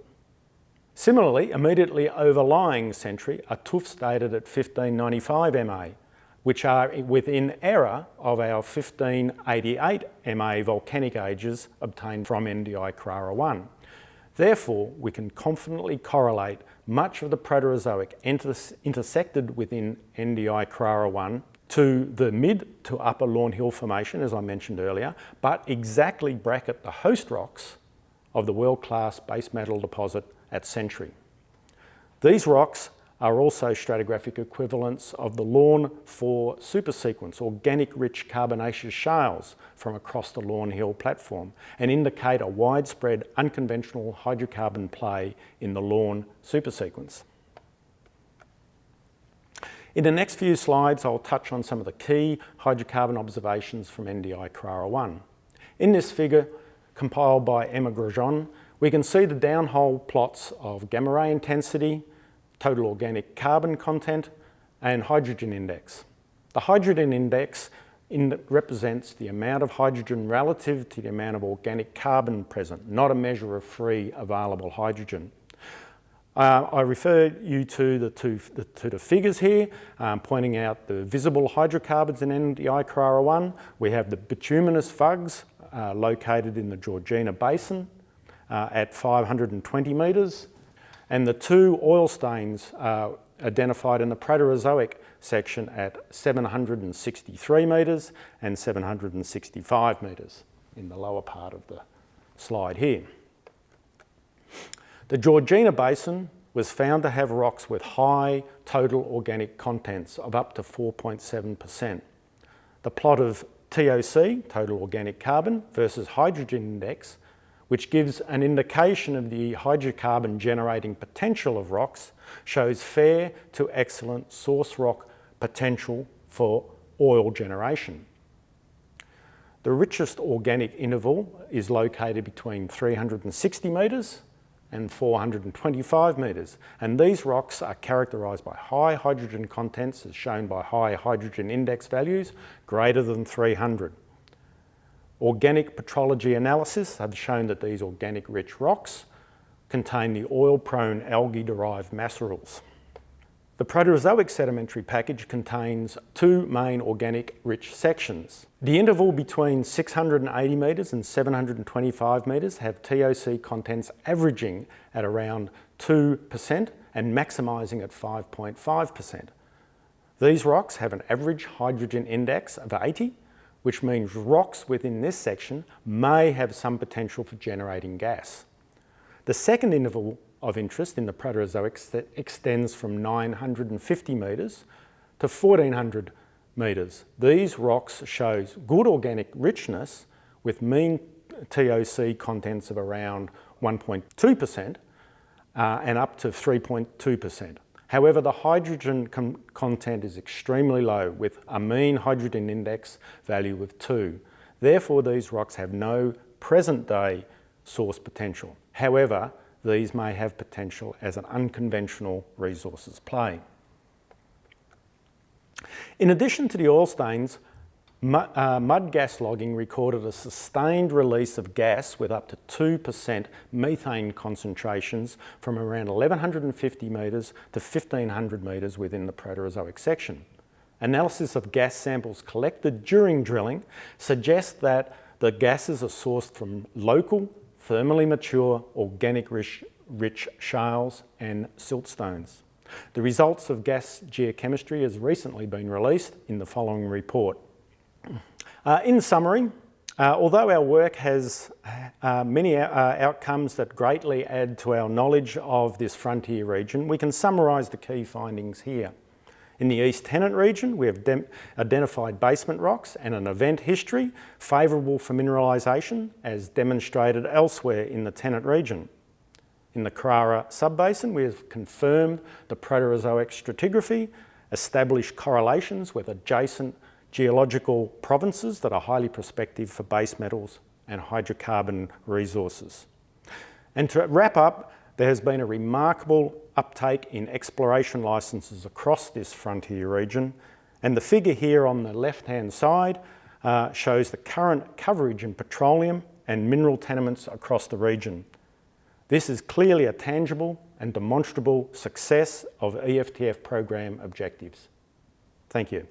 Similarly, immediately overlying Century are tuffs dated at 1595 MA, which are within error of our 1588 MA volcanic ages obtained from NDI Carrara 1. Therefore, we can confidently correlate much of the Proterozoic intersected within NDI Carrara 1 to the mid to upper Lawn Hill Formation, as I mentioned earlier, but exactly bracket the host rocks of the world-class base metal deposit at Century. These rocks are also stratigraphic equivalents of the Lawn 4 supersequence, organic rich carbonaceous shales from across the Lawn Hill platform and indicate a widespread unconventional hydrocarbon play in the Lawn supersequence. In the next few slides, I'll touch on some of the key hydrocarbon observations from NDI Carrara 1. In this figure, compiled by Emma Grosjean, we can see the downhole plots of gamma ray intensity, total organic carbon content, and hydrogen index. The hydrogen index in represents the amount of hydrogen relative to the amount of organic carbon present, not a measure of free available hydrogen. Uh, I refer you to the, two, the, to the figures here, um, pointing out the visible hydrocarbons in NDI Carrara 1. We have the bituminous vugs uh, located in the Georgina Basin uh, at 520 metres, and the two oil stains are identified in the Proterozoic section at 763 metres and 765 metres in the lower part of the slide here. The Georgina Basin was found to have rocks with high total organic contents of up to 4.7%. The plot of TOC, total organic carbon, versus hydrogen index which gives an indication of the hydrocarbon generating potential of rocks, shows fair to excellent source rock potential for oil generation. The richest organic interval is located between 360 metres and 425 metres and these rocks are characterised by high hydrogen contents as shown by high hydrogen index values greater than 300. Organic petrology analysis have shown that these organic rich rocks contain the oil-prone algae-derived macerals. The Proterozoic sedimentary package contains two main organic rich sections. The interval between 680 metres and 725 metres have TOC contents averaging at around 2% and maximising at 5.5%. These rocks have an average hydrogen index of 80, which means rocks within this section may have some potential for generating gas. The second interval of interest in the Proterozoic extends from 950 metres to 1400 metres. These rocks show good organic richness with mean TOC contents of around 1.2% uh, and up to 3.2%. However, the hydrogen content is extremely low with a mean hydrogen index value of 2. Therefore, these rocks have no present day source potential. However, these may have potential as an unconventional resources play. In addition to the oil stains, mud, uh, gas logging recorded a sustained release of gas with up to 2% methane concentrations from around 1150 metres to 1500 metres within the Proterozoic section. Analysis of gas samples collected during drilling suggests that the gases are sourced from local thermally mature, organic rich, rich shales and siltstones. The results of gas geochemistry has recently been released in the following report. Uh, in summary, uh, although our work has uh, many uh, outcomes that greatly add to our knowledge of this frontier region, we can summarise the key findings here. In the East Tennant region, we have identified basement rocks and an event history favourable for mineralisation as demonstrated elsewhere in the Tennant region. In the Carrara subbasin, we have confirmed the Proterozoic stratigraphy, established correlations with adjacent geological provinces that are highly prospective for base metals and hydrocarbon resources. And to wrap up, there has been a remarkable uptake in exploration licences across this frontier region and the figure here on the left-hand side uh, shows the current coverage in petroleum and mineral tenements across the region. This is clearly a tangible and demonstrable success of EFTF program objectives. Thank you.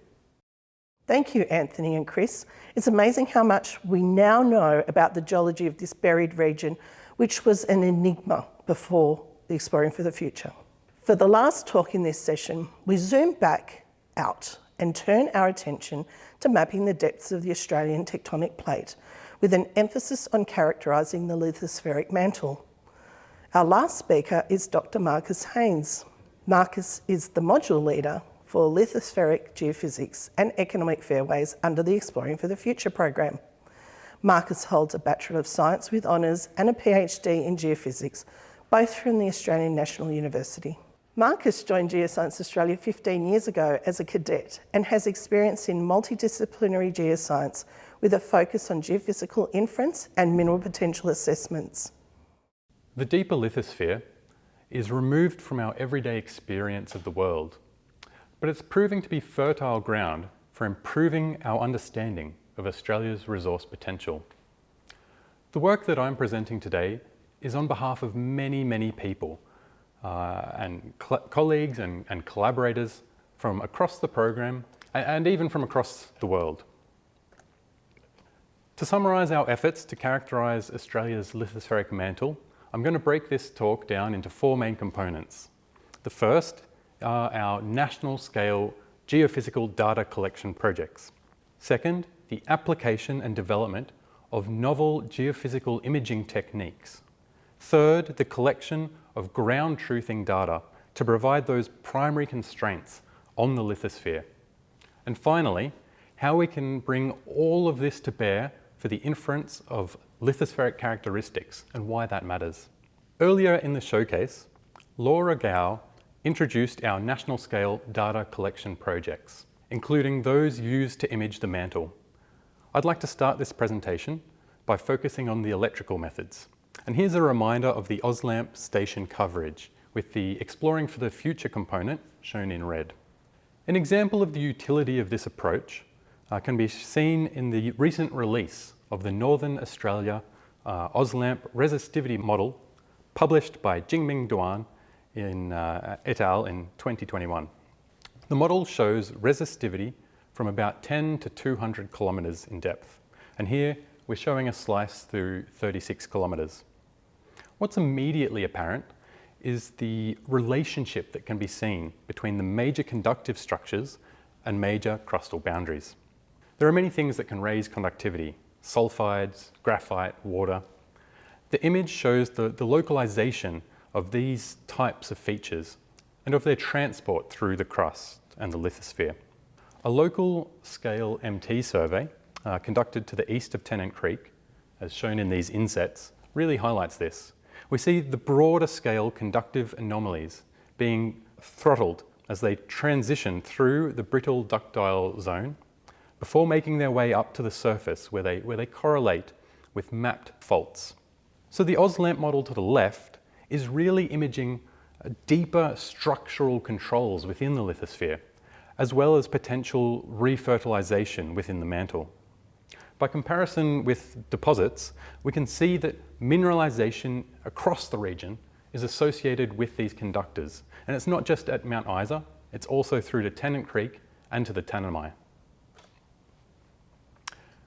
Thank you, Anthony and Chris. It's amazing how much we now know about the geology of this buried region, which was an enigma before the Exploring for the Future. For the last talk in this session, we zoom back out and turn our attention to mapping the depths of the Australian tectonic plate with an emphasis on characterising the lithospheric mantle. Our last speaker is Dr Marcus Haynes. Marcus is the module leader for lithospheric geophysics and economic fairways under the Exploring for the Future program. Marcus holds a Bachelor of Science with honours and a PhD in geophysics, both from the Australian National University. Marcus joined Geoscience Australia 15 years ago as a cadet and has experience in multidisciplinary geoscience with a focus on geophysical inference and mineral potential assessments. The deeper lithosphere is removed from our everyday experience of the world, but it's proving to be fertile ground for improving our understanding of Australia's resource potential. The work that I'm presenting today is on behalf of many, many people uh, and colleagues and, and, collaborators from across the program and, and even from across the world. To summarise our efforts to characterise Australia's lithospheric mantle, I'm going to break this talk down into four main components. The first are our national scale geophysical data collection projects. Second the application and development of novel geophysical imaging techniques. Third, the collection of ground truthing data to provide those primary constraints on the lithosphere. And finally, how we can bring all of this to bear for the inference of lithospheric characteristics and why that matters. Earlier in the showcase, Laura Gao introduced our national scale data collection projects, including those used to image the mantle. I'd like to start this presentation by focusing on the electrical methods. And here's a reminder of the AusLAMP station coverage with the Exploring for the Future component shown in red. An example of the utility of this approach uh, can be seen in the recent release of the Northern Australia uh, resistivity model published by Jingming Duan in, uh, et al. in 2021. The model shows resistivity from about 10 to 200 kilometres in depth. And here we're showing a slice through 36 kilometres. What's immediately apparent is the relationship that can be seen between the major conductive structures and major crustal boundaries. There are many things that can raise conductivity, sulfides, graphite, water. The image shows the, the localization of these types of features and of their transport through the crust and the lithosphere. A local scale MT survey uh, conducted to the east of Tennant Creek, as shown in these insets, really highlights this. We see the broader scale conductive anomalies being throttled as they transition through the brittle ductile zone before making their way up to the surface where they, where they correlate with mapped faults. So the AusLAMP model to the left is really imaging uh, deeper structural controls within the lithosphere, as well as potential refertilization within the mantle. By comparison with deposits, we can see that mineralization across the region is associated with these conductors. And it's not just at Mount Isa, it's also through to Tennant Creek and to the Tanami.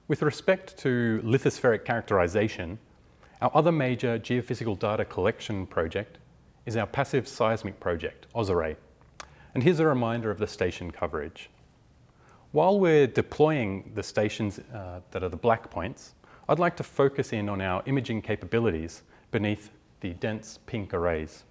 With respect to lithospheric characterization, our other major geophysical data collection project is our passive seismic project, AusArray. And here's a reminder of the station coverage. While we're deploying the stations uh, that are the black points, I'd like to focus in on our imaging capabilities beneath the dense pink arrays.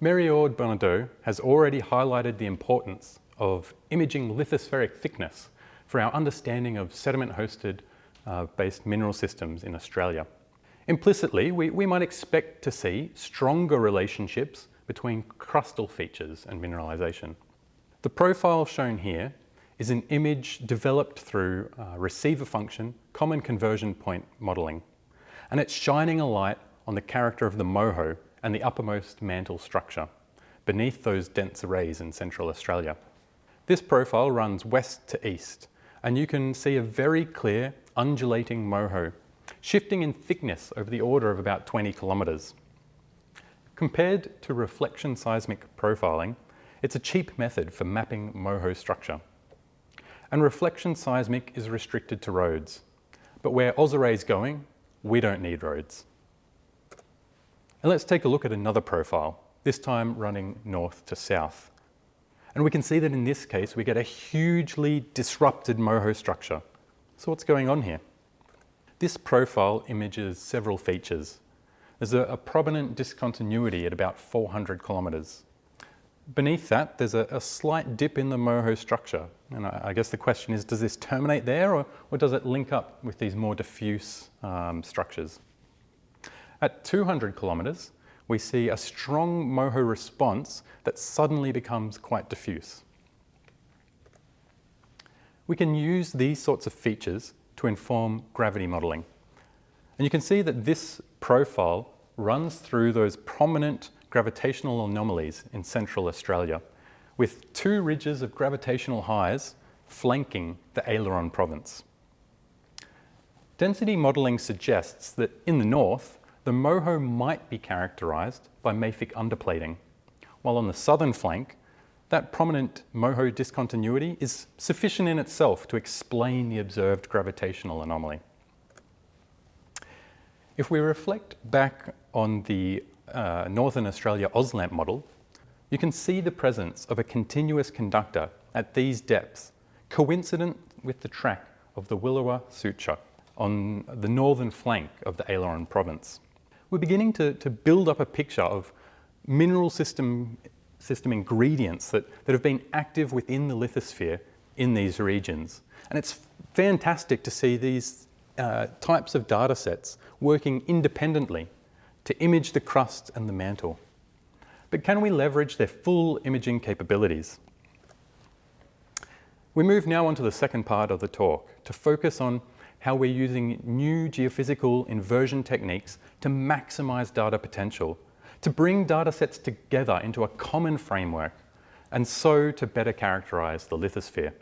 Marie-Aude Bonnardot has already highlighted the importance of imaging lithospheric thickness for our understanding of sediment-hosted uh, based mineral systems in Australia. Implicitly, we, we might expect to see stronger relationships between crustal features and mineralisation. The profile shown here is an image developed through uh, receiver function common conversion point modelling. And it's shining a light on the character of the moho and the uppermost mantle structure beneath those dense arrays in Central Australia. This profile runs west to east, and you can see a very clear undulating moho, shifting in thickness over the order of about 20 kilometres. Compared to reflection seismic profiling, it's a cheap method for mapping moho structure and reflection seismic is restricted to roads. But where AusArray is going, we don't need roads. And let's take a look at another profile, this time running north to south. And we can see that in this case, we get a hugely disrupted moho structure. So what's going on here? This profile images several features. There's a, a prominent discontinuity at about 400 kilometres. Beneath that, there's a, a, slight dip in the moho structure. And I, I, guess the question is, does this terminate there or, or does it link up with these more diffuse um, structures? At 200 kilometres, we see a strong moho response that suddenly becomes quite diffuse. We can use these sorts of features to inform gravity modelling. And you can see that this profile runs through those prominent gravitational anomalies in central Australia, with two ridges of gravitational highs flanking the Aileron province. Density modelling suggests that in the north, the moho might be characterised by mafic underplating, while on the southern flank, that prominent moho discontinuity is sufficient in itself to explain the observed gravitational anomaly. If we reflect back on the uh, Northern Australia AusLAMP model, you can see the presence of a continuous conductor at these depths, coincident with the track of the Willowra Suture on the northern flank of the Aileron province. We're beginning to, to build up a picture of mineral system, system ingredients that, that have been active within the lithosphere in these regions. And it's fantastic to see these uh, types of data sets working independently to image the crust and the mantle. But can we leverage their full imaging capabilities? We move now on to the second part of the talk to focus on how we're using new geophysical inversion techniques to maximize data potential, to bring data sets together into a common framework, and so to better characterize the lithosphere.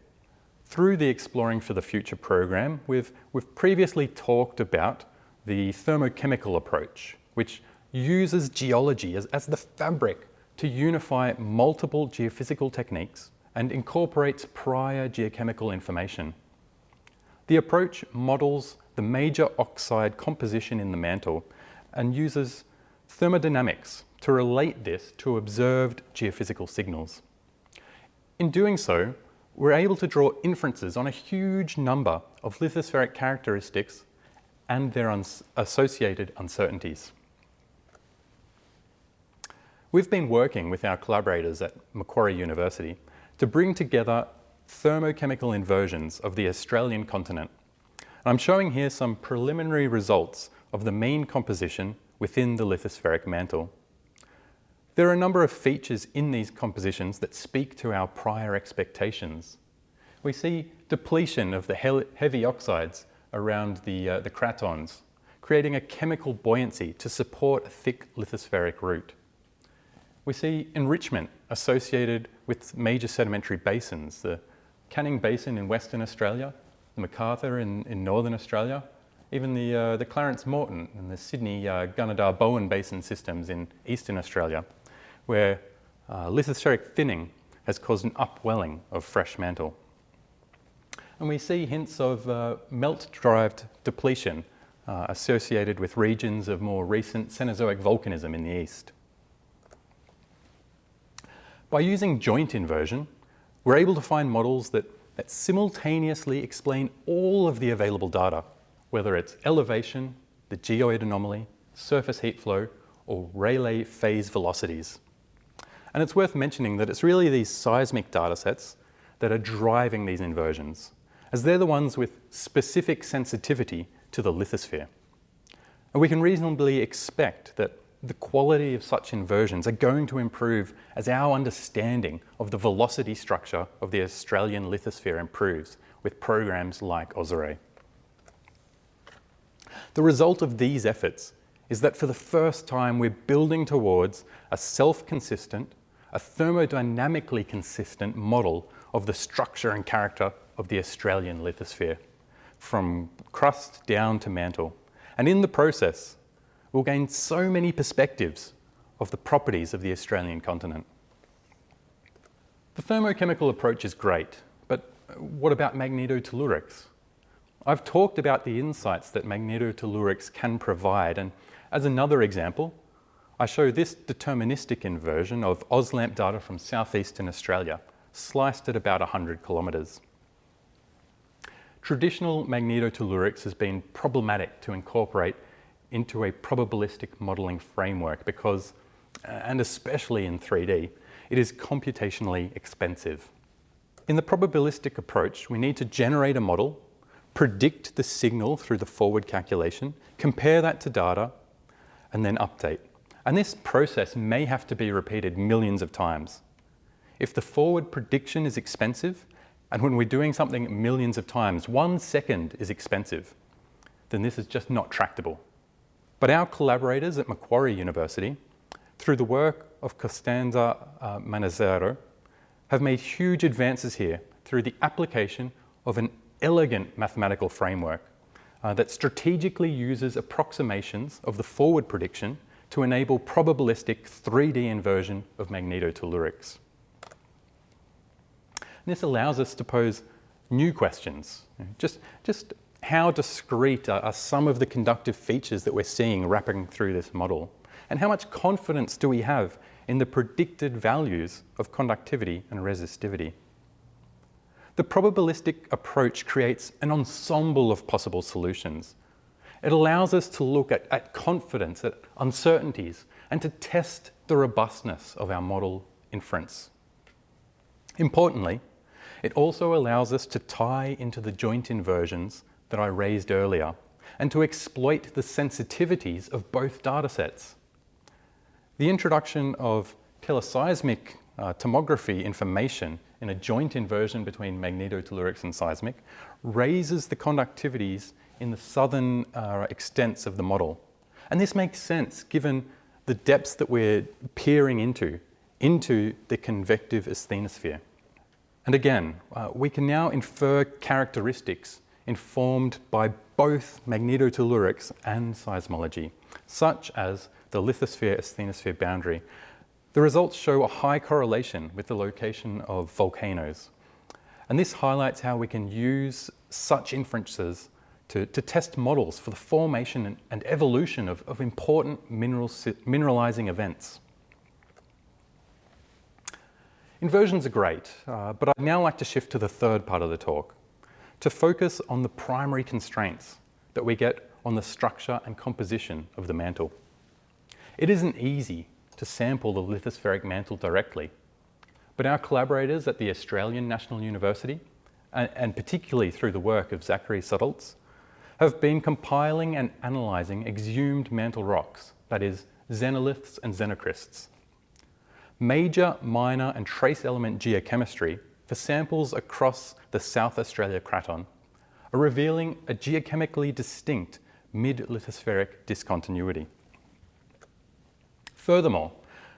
Through the Exploring for the Future program, we've, we've previously talked about the thermochemical approach, which uses geology as, as the fabric to unify multiple geophysical techniques and incorporates prior geochemical information. The approach models the major oxide composition in the mantle and uses thermodynamics to relate this to observed geophysical signals. In doing so, we're able to draw inferences on a huge number of lithospheric characteristics and their associated uncertainties. We've been working with our collaborators at Macquarie University to bring together thermochemical inversions of the Australian continent. I'm showing here some preliminary results of the mean composition within the lithospheric mantle. There are a number of features in these compositions that speak to our prior expectations. We see depletion of the heavy oxides around the, uh, the cratons, creating a chemical buoyancy to support a thick lithospheric root. We see enrichment associated with major sedimentary basins, the Canning Basin in Western Australia, the McArthur in, in Northern Australia, even the, uh, the Clarence-Moreton and the Sydney uh, Gunnedah Bowen Basin systems in Eastern Australia, where uh, lithospheric thinning has caused an upwelling of fresh mantle. And we see hints of uh, melt-derived depletion uh, associated with regions of more recent Cenozoic volcanism in the east. By using joint inversion, we're able to find models that, that simultaneously explain all of the available data, whether it's elevation, the geoid anomaly, surface heat flow, or Rayleigh phase velocities. And it's worth mentioning that it's really these seismic datasets that are driving these inversions as they're the ones with specific sensitivity to the lithosphere. And we can reasonably expect that the quality of such inversions are going to improve as our understanding of the velocity structure of the Australian lithosphere improves with programs like AusArray. The result of these efforts is that for the first time we're building towards a self-consistent, a thermodynamically consistent model of the structure and character of the Australian lithosphere, from crust down to mantle. And in the process, we'll gain so many perspectives of the properties of the Australian continent. The thermochemical approach is great, but what about magnetotellurics? I've talked about the insights that magnetotellurics can provide, and as another example, I show this deterministic inversion of AusLAMP data from southeastern Australia, sliced at about 100 kilometres. Traditional magnetotellurics has been problematic to incorporate into a probabilistic modelling framework because, uh, and especially in 3D, it is computationally expensive. In the probabilistic approach, we need to generate a model, predict the signal through the forward calculation, compare that to data, and then update. And this process may have to be repeated millions of times. If the forward prediction is expensive, and when we're doing something millions of times, one second is expensive, then this is just not tractable. But our collaborators at Macquarie University, through the work of Costanza uh, Manassero, have made huge advances here through the application of an elegant mathematical framework uh, that strategically uses approximations of the forward prediction to enable probabilistic 3D inversion of magnetotellurics. This allows us to pose new questions. Just, just how discrete are, are some of the conductive features that we're seeing wrapping through this model? And how much confidence do we have in the predicted values of conductivity and resistivity? The probabilistic approach creates an ensemble of possible solutions. It allows us to look at, at confidence, at uncertainties, and to test the robustness of our model inference. Importantly, it also allows us to tie into the joint inversions that I raised earlier and to exploit the sensitivities of both datasets. The introduction of teleseismic uh, tomography information in a joint inversion between magnetotellurics and seismic raises the conductivities in the southern uh, extents of the model. And this makes sense given the depths that we're peering into, into the convective asthenosphere. And again, uh, we can now infer characteristics informed by both magnetotellurics and seismology, such as the lithosphere-asthenosphere boundary. The results show a high correlation with the location of volcanoes. And this highlights how we can use such inferences to, to test models for the formation and, and evolution of, of important mineral, mineralizing events. Inversions are great, uh, but I'd now like to shift to the third part of the talk, to focus on the primary constraints that we get on the structure and composition of the mantle. It isn't easy to sample the lithospheric mantle directly, but our collaborators at the Australian National University, and, and particularly through the work of Zachary Sudholz, have been compiling and analysing exhumed mantle rocks, that is, xenoliths and xenocrysts, major, minor and trace element geochemistry for samples across the South Australia craton are revealing a geochemically distinct mid-lithospheric discontinuity. Furthermore,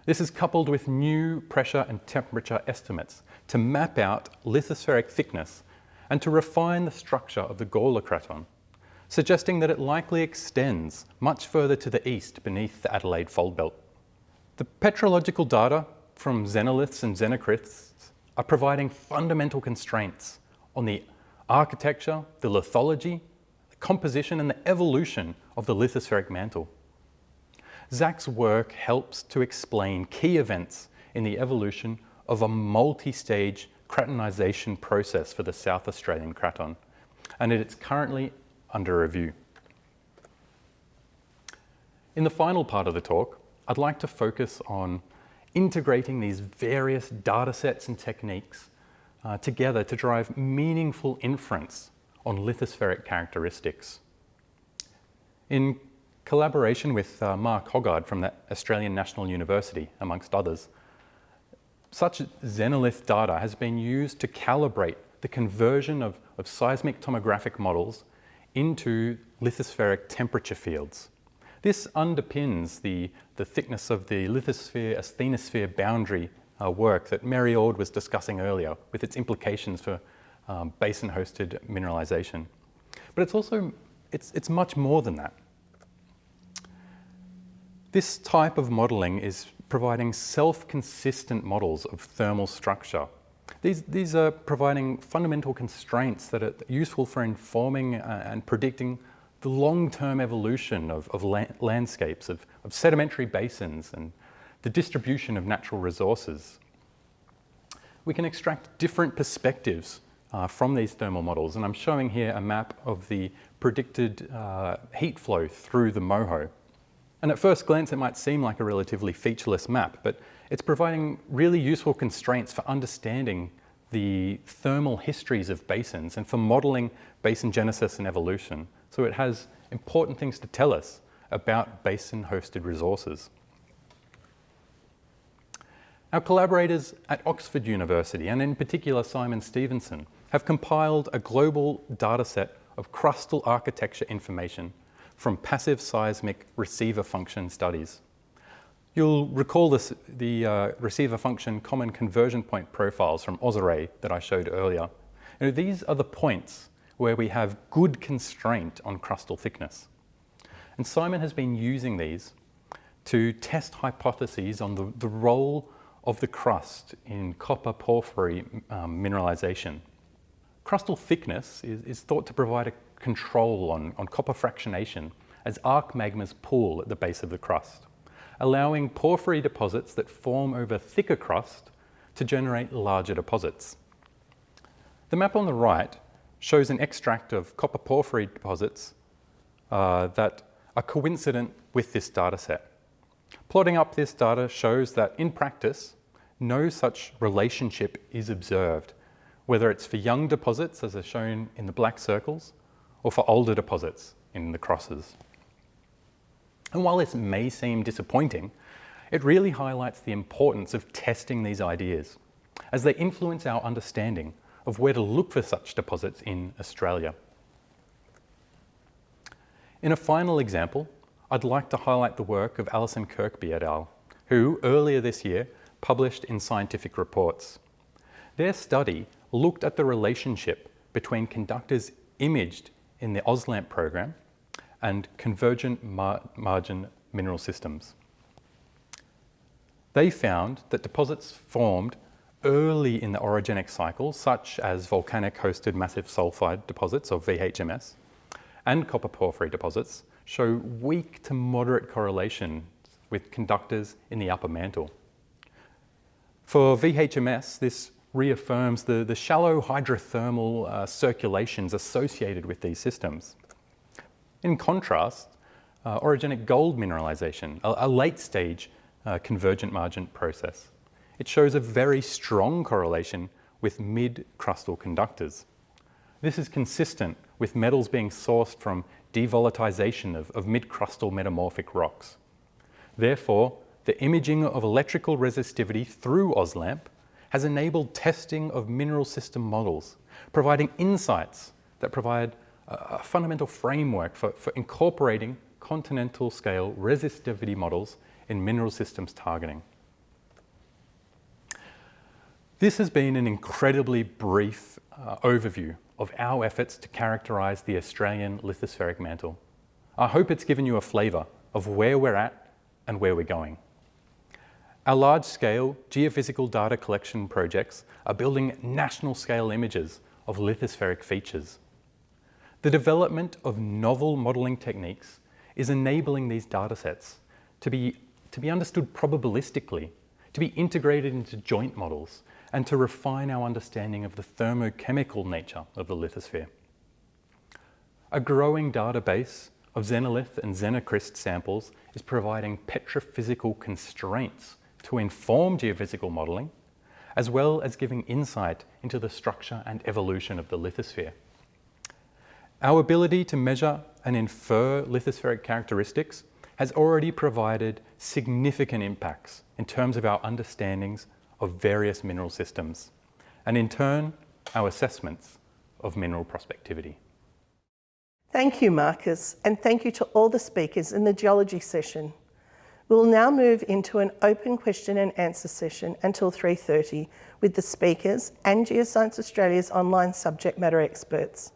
this is coupled with new pressure and temperature estimates to map out lithospheric thickness and to refine the structure of the Gawler craton, suggesting that it likely extends much further to the east beneath the Adelaide Fold Belt. The petrological data from xenoliths and xenocrysts are providing fundamental constraints on the architecture, the lithology, the composition and the evolution of the lithospheric mantle. Zach's work helps to explain key events in the evolution of a multi-stage cratonization process for the South Australian craton, and it's currently under review. In the final part of the talk, I'd like to focus on integrating these various data sets and techniques uh, together to drive meaningful inference on lithospheric characteristics. In collaboration with uh, Mark Hoggard from the Australian National University, amongst others, such xenolith data has been used to calibrate the conversion of, of seismic tomographic models into lithospheric temperature fields. This underpins the, the thickness of the lithosphere asthenosphere boundary uh, work that Marie-Aude was discussing earlier with its implications for um, basin-hosted mineralization. But it's also, it's, it's much more than that. This type of modeling is providing self-consistent models of thermal structure. These, these are providing fundamental constraints that are useful for informing uh, and predicting the long-term evolution of, of la landscapes, of, of sedimentary basins and the distribution of natural resources. We can extract different perspectives uh, from these thermal models, and I'm showing here a map of the predicted uh, heat flow through the Moho. And at first glance, it might seem like a relatively featureless map, but it's providing really useful constraints for understanding the thermal histories of basins and for modeling basin genesis and evolution. So it has important things to tell us about basin-hosted resources. Our collaborators at Oxford University, and in particular Simon Stephenson, have compiled a global dataset of crustal architecture information from passive seismic receiver function studies. You'll recall this, the uh, receiver function common conversion point profiles from AusArray that I showed earlier. These are the points where we have good constraint on crustal thickness. And Simon has been using these to test hypotheses on the, the role of the crust in copper porphyry um, mineralization. Crustal thickness is, is, thought to provide a control on, on copper fractionation as arc magmas pool at the base of the crust, allowing porphyry deposits that form over thicker crust to generate larger deposits. The map on the right shows an extract of copper porphyry deposits uh, that are coincident with this data set. Plotting up this data shows that in practice, no such relationship is observed, whether it's for young deposits, as are shown in the black circles, or for older deposits in the crosses. And while this may seem disappointing, it really highlights the importance of testing these ideas as they influence our understanding of where to look for such deposits in Australia. In a final example, I'd like to highlight the work of Alison Kirkby et al., who earlier this year published in Scientific Reports. Their study looked at the relationship between conductors imaged in the AusLAMP program and convergent mar margin mineral systems. They found that deposits formed early in the orogenic cycle, such as volcanic-hosted massive sulfide deposits, or VHMS, and copper porphyry deposits, show weak to moderate correlation with conductors in the upper mantle. For VHMS, this reaffirms the, the shallow hydrothermal uh, circulations associated with these systems. In contrast, uh, orogenic gold mineralization, a, a late stage uh, convergent margent process. It shows a very strong correlation with mid-crustal conductors. This is consistent with metals being sourced from devolatilization of, of mid-crustal metamorphic rocks. Therefore, the imaging of electrical resistivity through AusLAMP has enabled testing of mineral system models, providing insights that provide a fundamental framework for, for incorporating continental scale resistivity models in mineral systems targeting. This has been an incredibly brief uh, overview of our efforts to characterise the Australian lithospheric mantle. I hope it's given you a flavour of where we're at and where we're going. Our large-scale geophysical data collection projects are building national-scale images of lithospheric features. The development of novel modelling techniques is enabling these datasets to be, to be understood probabilistically, to be integrated into joint models, and to refine our understanding of the thermochemical nature of the lithosphere. A growing database of xenolith and xenocryst samples is providing petrophysical constraints to inform geophysical modelling, as well as giving insight into the structure and evolution of the lithosphere. Our ability to measure and infer lithospheric characteristics has already provided significant impacts in terms of our understandings of various mineral systems, and in turn, our assessments of mineral prospectivity. Thank you, Marcus, and thank you to all the speakers in the geology session. We will now move into an open question and answer session until 3.30 with the speakers and Geoscience Australia's online subject matter experts.